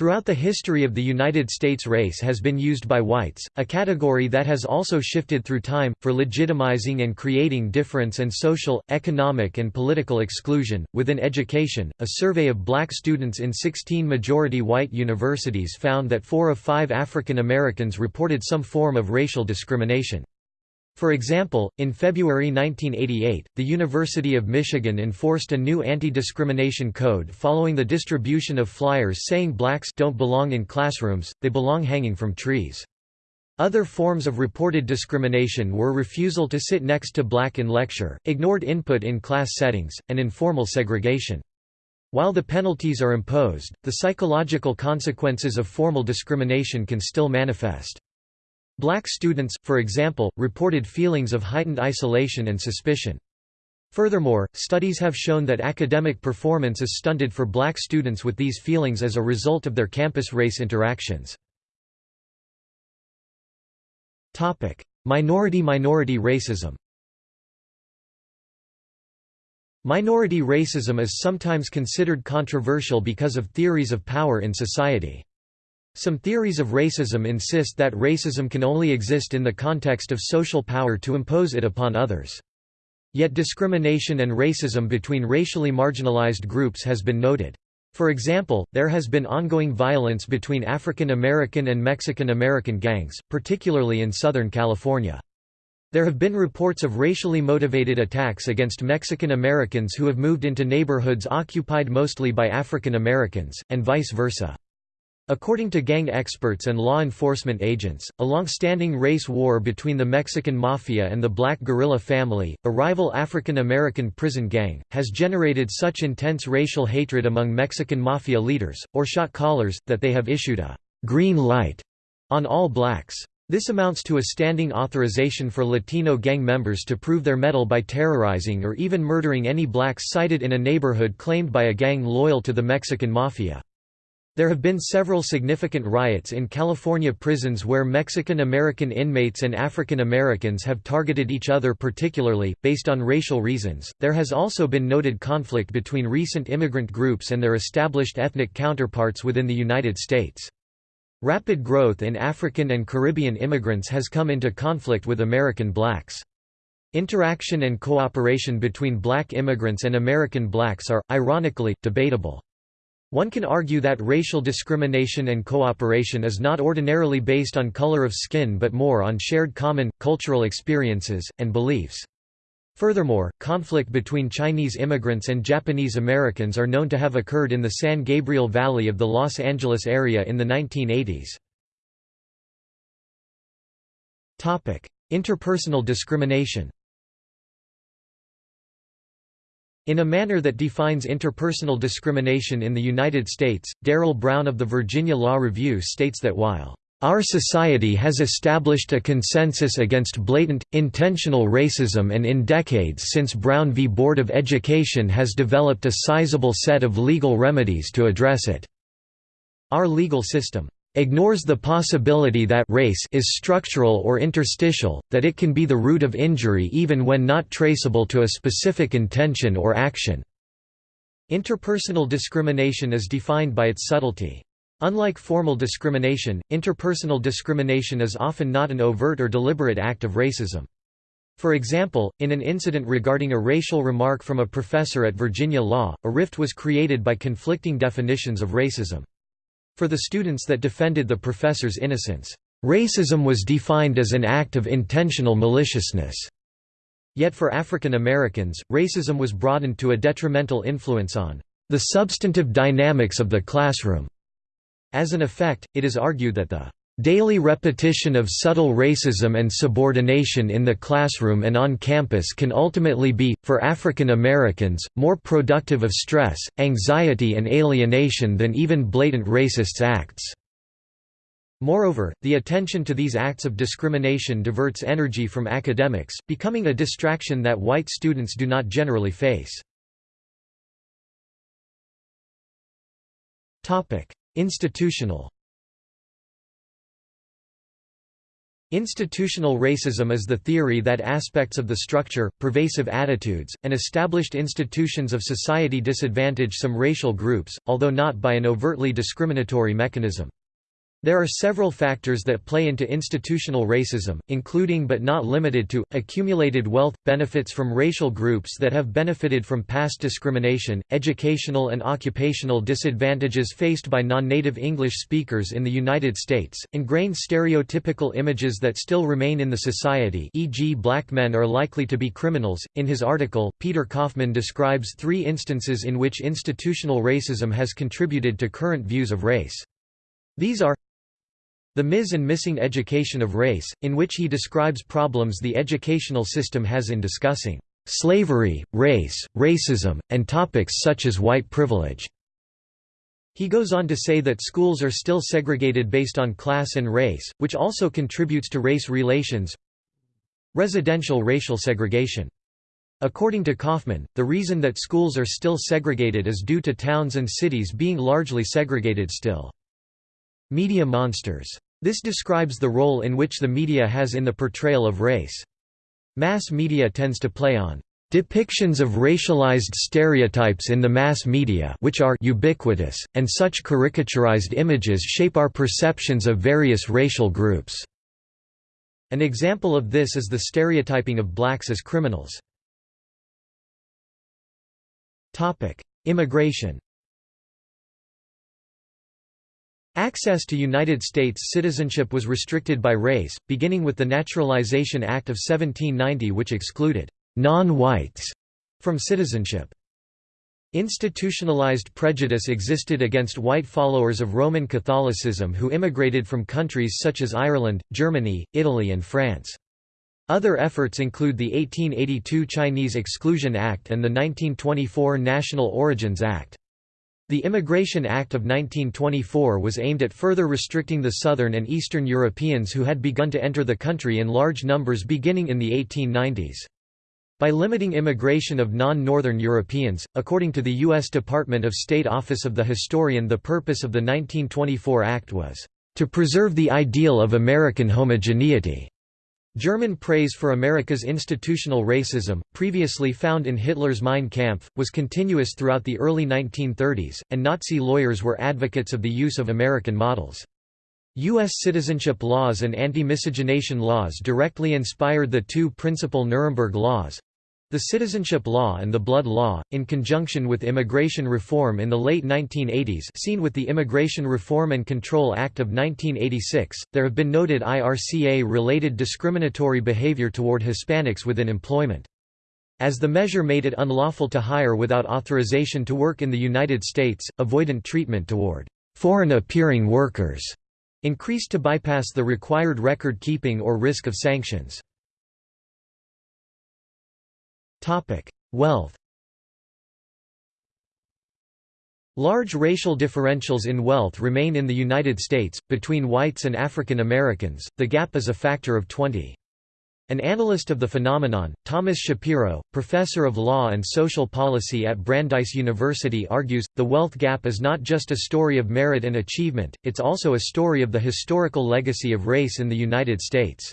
Throughout the history of the United States race has been used by whites, a category that has also shifted through time, for legitimizing and creating difference and social, economic and political exclusion. Within education, a survey of black students in 16 majority white universities found that four of five African Americans reported some form of racial discrimination. For example, in February 1988, the University of Michigan enforced a new anti-discrimination code following the distribution of flyers saying blacks don't belong in classrooms, they belong hanging from trees. Other forms of reported discrimination were refusal to sit next to black in lecture, ignored input in class settings, and informal segregation. While the penalties are imposed, the psychological consequences of formal discrimination can still manifest. Black students, for example, reported feelings of heightened isolation and suspicion. Furthermore, studies have shown that academic performance is stunted for black students with these feelings as a result of their campus-race interactions. Minority-minority racism Minority racism is sometimes considered controversial because of theories of power in society. Some theories of racism insist that racism can only exist in the context of social power to impose it upon others. Yet discrimination and racism between racially marginalized groups has been noted. For example, there has been ongoing violence between African American and Mexican American gangs, particularly in Southern California. There have been reports of racially motivated attacks against Mexican Americans who have moved into neighborhoods occupied mostly by African Americans, and vice versa. According to gang experts and law enforcement agents, a long-standing race war between the Mexican Mafia and the Black Guerrilla family, a rival African-American prison gang, has generated such intense racial hatred among Mexican Mafia leaders, or shot callers, that they have issued a «green light» on all blacks. This amounts to a standing authorization for Latino gang members to prove their mettle by terrorizing or even murdering any blacks sighted in a neighborhood claimed by a gang loyal to the Mexican Mafia. There have been several significant riots in California prisons where Mexican American inmates and African Americans have targeted each other particularly, based on racial reasons. There has also been noted conflict between recent immigrant groups and their established ethnic counterparts within the United States. Rapid growth in African and Caribbean immigrants has come into conflict with American blacks. Interaction and cooperation between black immigrants and American blacks are, ironically, debatable. One can argue that racial discrimination and cooperation is not ordinarily based on color of skin but more on shared common, cultural experiences, and beliefs. Furthermore, conflict between Chinese immigrants and Japanese Americans are known to have occurred in the San Gabriel Valley of the Los Angeles area in the 1980s. Interpersonal discrimination in a manner that defines interpersonal discrimination in the United States, Darrell Brown of the Virginia Law Review states that while our society has established a consensus against blatant, intentional racism and in decades since Brown v. Board of Education has developed a sizable set of legal remedies to address it. Our legal system ignores the possibility that race is structural or interstitial, that it can be the root of injury even when not traceable to a specific intention or action. Interpersonal discrimination is defined by its subtlety. Unlike formal discrimination, interpersonal discrimination is often not an overt or deliberate act of racism. For example, in an incident regarding a racial remark from a professor at Virginia Law, a rift was created by conflicting definitions of racism. For the students that defended the professor's innocence, racism was defined as an act of intentional maliciousness. Yet for African Americans, racism was broadened to a detrimental influence on the substantive dynamics of the classroom. As an effect, it is argued that the Daily repetition of subtle racism and subordination in the classroom and on campus can ultimately be, for African Americans, more productive of stress, anxiety and alienation than even blatant racist acts. Moreover, the attention to these acts of discrimination diverts energy from academics, becoming a distraction that white students do not generally face. Institutional Institutional racism is the theory that aspects of the structure, pervasive attitudes, and established institutions of society disadvantage some racial groups, although not by an overtly discriminatory mechanism. There are several factors that play into institutional racism, including but not limited to, accumulated wealth, benefits from racial groups that have benefited from past discrimination, educational and occupational disadvantages faced by non-native English speakers in the United States, ingrained stereotypical images that still remain in the society e.g. black men are likely to be criminals. In his article, Peter Kaufman describes three instances in which institutional racism has contributed to current views of race. These are the Mis and Missing Education of Race, in which he describes problems the educational system has in discussing slavery, race, racism, and topics such as white privilege. He goes on to say that schools are still segregated based on class and race, which also contributes to race relations. Residential racial segregation. According to Kaufman, the reason that schools are still segregated is due to towns and cities being largely segregated still. Media monsters. This describes the role in which the media has in the portrayal of race. Mass media tends to play on depictions of racialized stereotypes in the mass media which are ubiquitous, and such caricaturized images shape our perceptions of various racial groups." An example of this is the stereotyping of blacks as criminals. Immigration Access to United States citizenship was restricted by race, beginning with the Naturalization Act of 1790 which excluded «non-whites» from citizenship. Institutionalized prejudice existed against white followers of Roman Catholicism who immigrated from countries such as Ireland, Germany, Italy and France. Other efforts include the 1882 Chinese Exclusion Act and the 1924 National Origins Act. The Immigration Act of 1924 was aimed at further restricting the Southern and Eastern Europeans who had begun to enter the country in large numbers beginning in the 1890s. By limiting immigration of non-Northern Europeans, according to the U.S. Department of State Office of the Historian the purpose of the 1924 Act was, "...to preserve the ideal of American homogeneity." German praise for America's institutional racism, previously found in Hitler's Mein Kampf, was continuous throughout the early 1930s, and Nazi lawyers were advocates of the use of American models. U.S. citizenship laws and anti-miscegenation laws directly inspired the two principal Nuremberg laws, the Citizenship Law and the Blood Law, in conjunction with immigration reform in the late 1980s seen with the Immigration Reform and Control Act of 1986, there have been noted IRCA-related discriminatory behavior toward Hispanics within employment. As the measure made it unlawful to hire without authorization to work in the United States, avoidant treatment toward foreign-appearing workers increased to bypass the required record-keeping or risk of sanctions. Wealth Large racial differentials in wealth remain in the United States, between whites and African Americans, the gap is a factor of 20. An analyst of the phenomenon, Thomas Shapiro, professor of law and social policy at Brandeis University argues, the wealth gap is not just a story of merit and achievement, it's also a story of the historical legacy of race in the United States.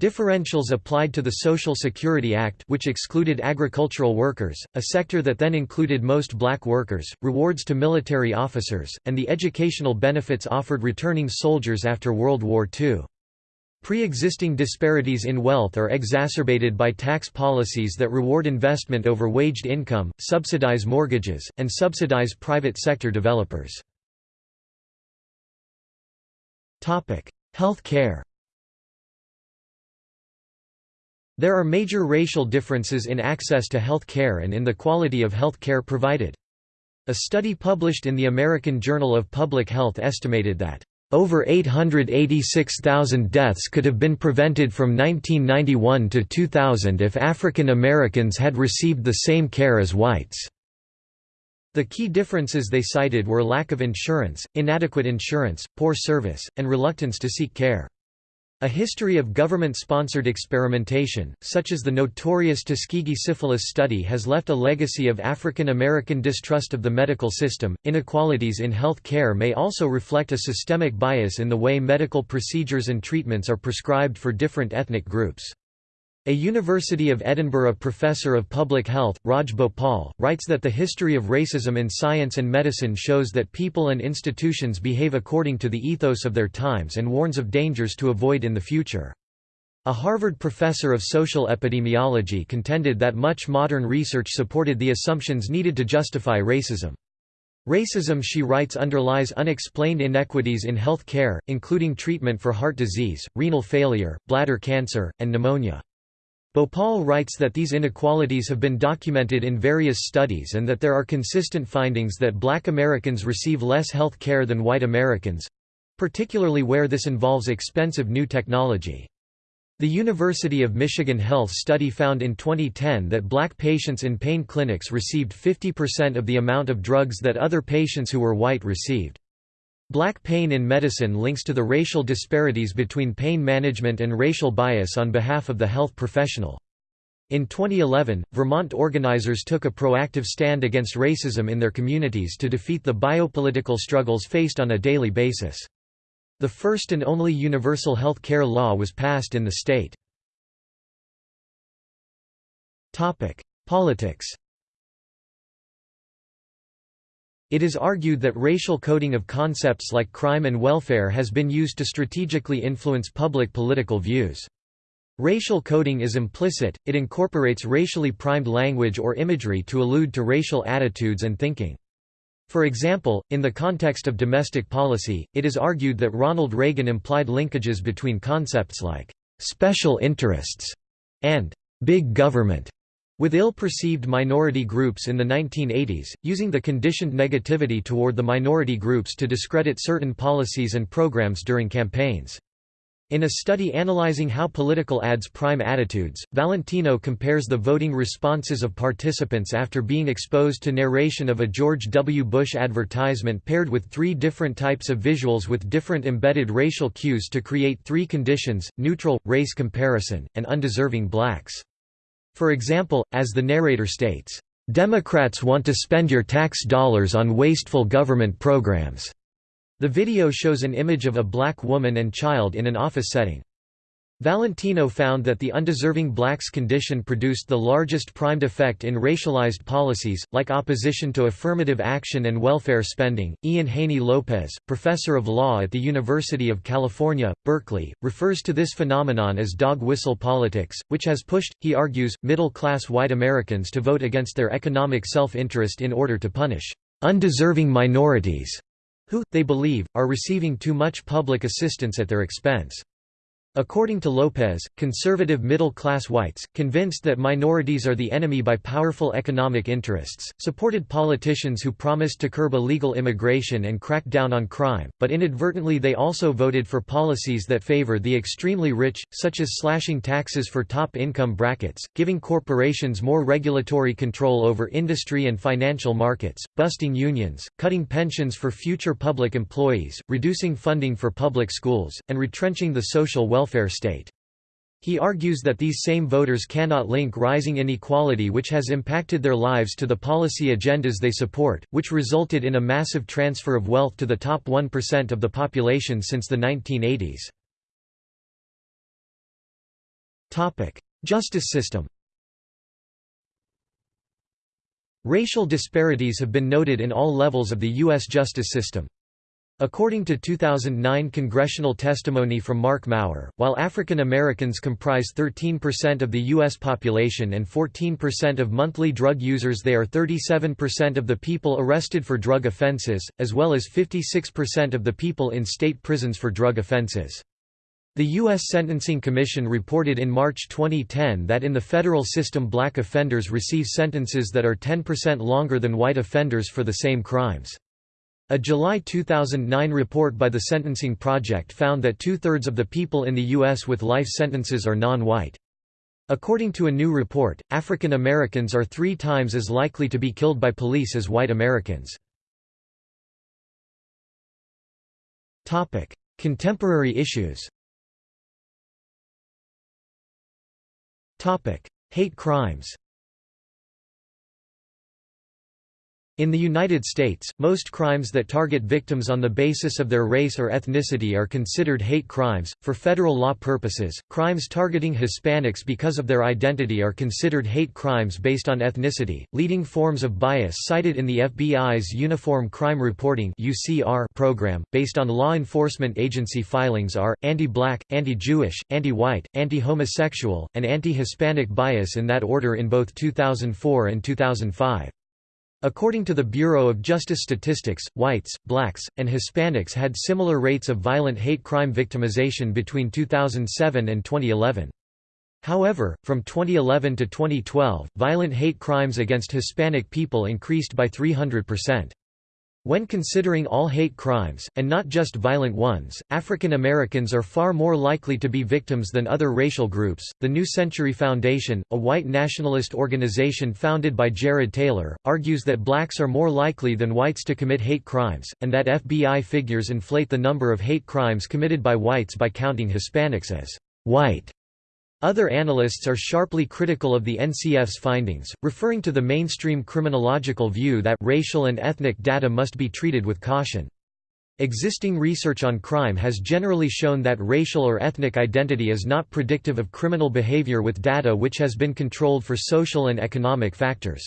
Differentials applied to the Social Security Act which excluded agricultural workers, a sector that then included most black workers, rewards to military officers, and the educational benefits offered returning soldiers after World War II. Pre-existing disparities in wealth are exacerbated by tax policies that reward investment over waged income, subsidize mortgages, and subsidize private sector developers. Health care There are major racial differences in access to health care and in the quality of health care provided. A study published in the American Journal of Public Health estimated that over 886,000 deaths could have been prevented from 1991 to 2000 if African Americans had received the same care as whites. The key differences they cited were lack of insurance, inadequate insurance, poor service, and reluctance to seek care. A history of government-sponsored experimentation, such as the notorious Tuskegee syphilis study has left a legacy of African American distrust of the medical system. Inequalities in health care may also reflect a systemic bias in the way medical procedures and treatments are prescribed for different ethnic groups. A University of Edinburgh professor of public health, Raj Bhopal, writes that the history of racism in science and medicine shows that people and institutions behave according to the ethos of their times and warns of dangers to avoid in the future. A Harvard professor of social epidemiology contended that much modern research supported the assumptions needed to justify racism. Racism she writes underlies unexplained inequities in health care, including treatment for heart disease, renal failure, bladder cancer, and pneumonia. Bhopal writes that these inequalities have been documented in various studies and that there are consistent findings that black Americans receive less health care than white Americans—particularly where this involves expensive new technology. The University of Michigan Health study found in 2010 that black patients in pain clinics received 50% of the amount of drugs that other patients who were white received. Black pain in medicine links to the racial disparities between pain management and racial bias on behalf of the health professional. In 2011, Vermont organizers took a proactive stand against racism in their communities to defeat the biopolitical struggles faced on a daily basis. The first and only universal health care law was passed in the state. Politics It is argued that racial coding of concepts like crime and welfare has been used to strategically influence public political views. Racial coding is implicit, it incorporates racially primed language or imagery to allude to racial attitudes and thinking. For example, in the context of domestic policy, it is argued that Ronald Reagan implied linkages between concepts like «special interests» and «big government» With ill-perceived minority groups in the 1980s, using the conditioned negativity toward the minority groups to discredit certain policies and programs during campaigns. In a study analyzing how political ads prime attitudes, Valentino compares the voting responses of participants after being exposed to narration of a George W. Bush advertisement paired with three different types of visuals with different embedded racial cues to create three conditions, neutral, race comparison, and undeserving blacks. For example, as the narrator states, "...Democrats want to spend your tax dollars on wasteful government programs." The video shows an image of a black woman and child in an office setting. Valentino found that the undeserving blacks condition produced the largest primed effect in racialized policies, like opposition to affirmative action and welfare spending. Ian Haney Lopez, professor of law at the University of California, Berkeley, refers to this phenomenon as dog whistle politics, which has pushed, he argues, middle class white Americans to vote against their economic self interest in order to punish undeserving minorities who, they believe, are receiving too much public assistance at their expense. According to Lopez, conservative middle-class whites, convinced that minorities are the enemy by powerful economic interests, supported politicians who promised to curb illegal immigration and crack down on crime, but inadvertently they also voted for policies that favor the extremely rich, such as slashing taxes for top income brackets, giving corporations more regulatory control over industry and financial markets, busting unions, cutting pensions for future public employees, reducing funding for public schools, and retrenching the social welfare welfare state. He argues that these same voters cannot link rising inequality which has impacted their lives to the policy agendas they support, which resulted in a massive transfer of wealth to the top 1% of the population since the 1980s. Justice system Racial disparities have been noted in all levels of the U.S. justice system. According to 2009 congressional testimony from Marc Mauer, while African Americans comprise 13% of the U.S. population and 14% of monthly drug users they are 37% of the people arrested for drug offenses, as well as 56% of the people in state prisons for drug offenses. The U.S. Sentencing Commission reported in March 2010 that in the federal system black offenders receive sentences that are 10% longer than white offenders for the same crimes. A July 2009 report by the Sentencing Project found that two-thirds of the people in the U.S. with life sentences are non-white. According to a new report, African Americans are three times as likely to be killed by police as white Americans. Contemporary issues Hate crimes In the United States, most crimes that target victims on the basis of their race or ethnicity are considered hate crimes. For federal law purposes, crimes targeting Hispanics because of their identity are considered hate crimes based on ethnicity. Leading forms of bias cited in the FBI's Uniform Crime Reporting (UCR) program, based on law enforcement agency filings, are anti-black, anti-Jewish, anti-white, anti-homosexual, and anti-Hispanic bias in that order in both 2004 and 2005. According to the Bureau of Justice Statistics, whites, blacks, and Hispanics had similar rates of violent hate crime victimization between 2007 and 2011. However, from 2011 to 2012, violent hate crimes against Hispanic people increased by 300%. When considering all hate crimes, and not just violent ones, African Americans are far more likely to be victims than other racial groups. The New Century Foundation, a white nationalist organization founded by Jared Taylor, argues that blacks are more likely than whites to commit hate crimes, and that FBI figures inflate the number of hate crimes committed by whites by counting Hispanics as white. Other analysts are sharply critical of the NCF's findings, referring to the mainstream criminological view that racial and ethnic data must be treated with caution. Existing research on crime has generally shown that racial or ethnic identity is not predictive of criminal behavior with data which has been controlled for social and economic factors.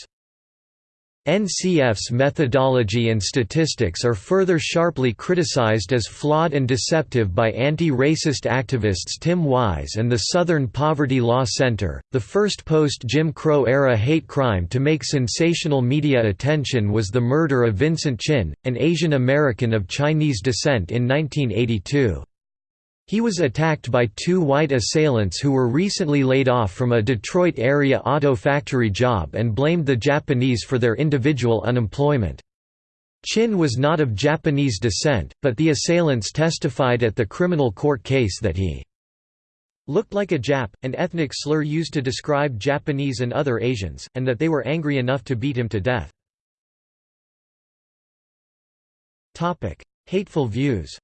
NCF's methodology and statistics are further sharply criticized as flawed and deceptive by anti-racist activists Tim Wise and the Southern Poverty Law Center. The first post-Jim Crow era hate crime to make sensational media attention was the murder of Vincent Chin, an Asian American of Chinese descent in 1982. He was attacked by two white assailants who were recently laid off from a Detroit area auto factory job and blamed the Japanese for their individual unemployment. Chin was not of Japanese descent, but the assailants testified at the criminal court case that he looked like a Jap, an ethnic slur used to describe Japanese and other Asians, and that they were angry enough to beat him to death. Hateful views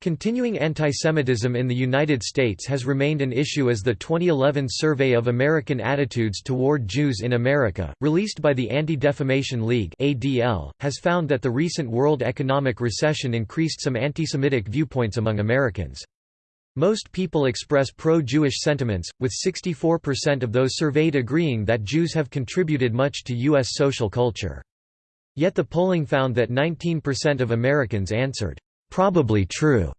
Continuing antisemitism in the United States has remained an issue as the 2011 Survey of American Attitudes Toward Jews in America, released by the Anti-Defamation League (ADL), has found that the recent world economic recession increased some antisemitic viewpoints among Americans. Most people express pro-Jewish sentiments, with 64% of those surveyed agreeing that Jews have contributed much to U.S. social culture. Yet the polling found that 19% of Americans answered, probably true,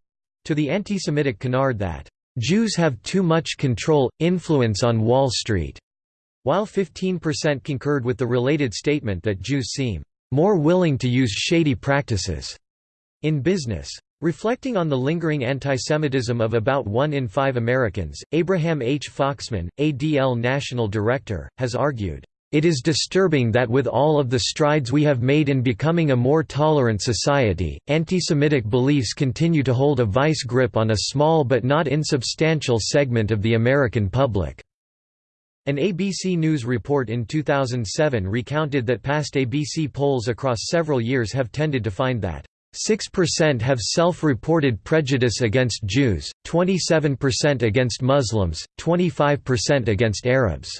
to the anti-Semitic canard that Jews have too much control, influence on Wall Street, while 15% concurred with the related statement that Jews seem more willing to use shady practices in business. Reflecting on the lingering antisemitism of about one in five Americans, Abraham H. Foxman, ADL National Director, has argued, it is disturbing that with all of the strides we have made in becoming a more tolerant society, anti-Semitic beliefs continue to hold a vice grip on a small but not insubstantial segment of the American public. An ABC News report in 2007 recounted that past ABC polls across several years have tended to find that 6% have self-reported prejudice against Jews, 27% against Muslims, 25% against Arabs,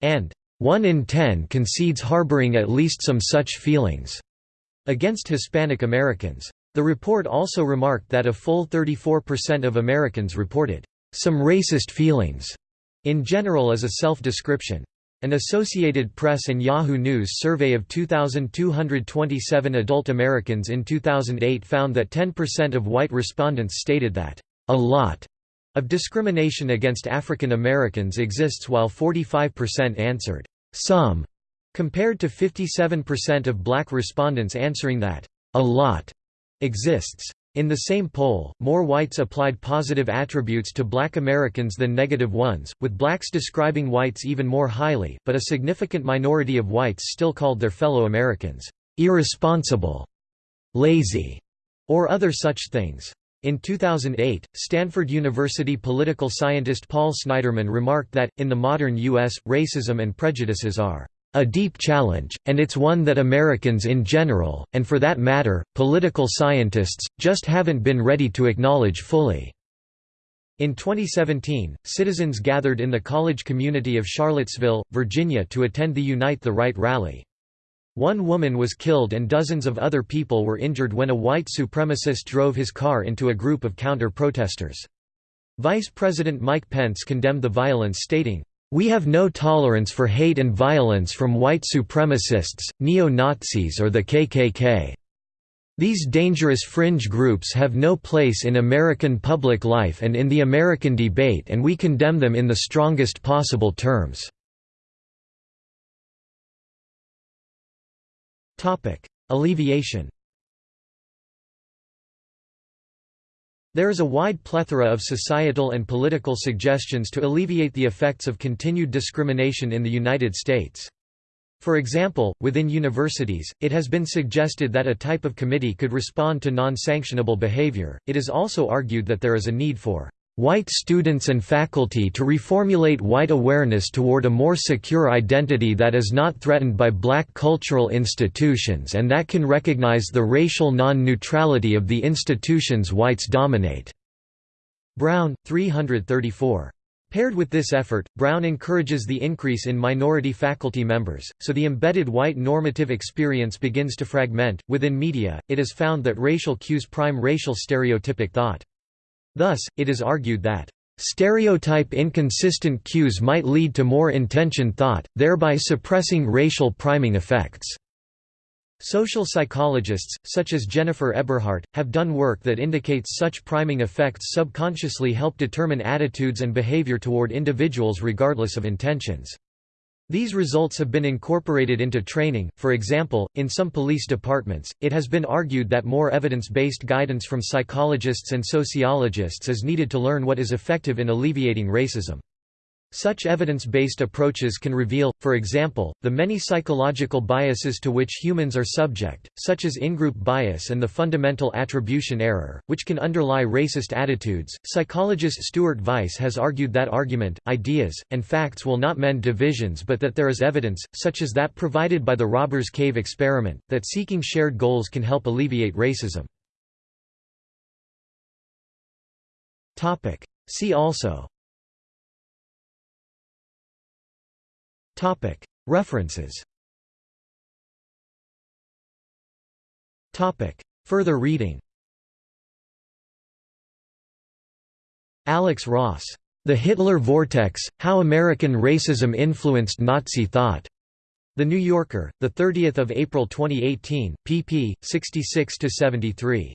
and one in ten concedes harboring at least some such feelings against Hispanic Americans. The report also remarked that a full 34% of Americans reported some racist feelings in general as a self-description. An Associated Press and Yahoo News survey of 2,227 adult Americans in 2008 found that 10% of white respondents stated that, "...a lot," of discrimination against African Americans exists while 45% answered, some, compared to 57% of black respondents answering that, a lot, exists. In the same poll, more whites applied positive attributes to black Americans than negative ones, with blacks describing whites even more highly, but a significant minority of whites still called their fellow Americans, irresponsible, lazy, or other such things. In 2008, Stanford University political scientist Paul Sniderman remarked that, in the modern U.S., racism and prejudices are a deep challenge, and it's one that Americans in general, and for that matter, political scientists, just haven't been ready to acknowledge fully. In 2017, citizens gathered in the college community of Charlottesville, Virginia to attend the Unite the Right rally. One woman was killed and dozens of other people were injured when a white supremacist drove his car into a group of counter-protesters. Vice President Mike Pence condemned the violence stating, "...we have no tolerance for hate and violence from white supremacists, neo-Nazis or the KKK." These dangerous fringe groups have no place in American public life and in the American debate and we condemn them in the strongest possible terms. Alleviation There is a wide plethora of societal and political suggestions to alleviate the effects of continued discrimination in the United States. For example, within universities, it has been suggested that a type of committee could respond to non-sanctionable behavior. It is also argued that there is a need for white students and faculty to reformulate white awareness toward a more secure identity that is not threatened by black cultural institutions and that can recognize the racial non-neutrality of the institutions whites dominate." Brown, 334. Paired with this effort, Brown encourages the increase in minority faculty members, so the embedded white normative experience begins to fragment. Within media, it is found that racial cues prime racial stereotypic thought. Thus, it is argued that stereotype inconsistent cues might lead to more intentioned thought, thereby suppressing racial priming effects. Social psychologists, such as Jennifer Eberhardt, have done work that indicates such priming effects subconsciously help determine attitudes and behavior toward individuals regardless of intentions. These results have been incorporated into training, for example, in some police departments. It has been argued that more evidence based guidance from psychologists and sociologists is needed to learn what is effective in alleviating racism. Such evidence-based approaches can reveal, for example, the many psychological biases to which humans are subject, such as in-group bias and the fundamental attribution error, which can underlie racist attitudes. Psychologist Stuart Vyse has argued that argument, ideas, and facts will not mend divisions but that there is evidence, such as that provided by the Robbers Cave experiment, that seeking shared goals can help alleviate racism. See also References Further reading Alex Ross. The Hitler Vortex, How American Racism Influenced Nazi Thought. The New Yorker, 30 April 2018, pp. 66–73.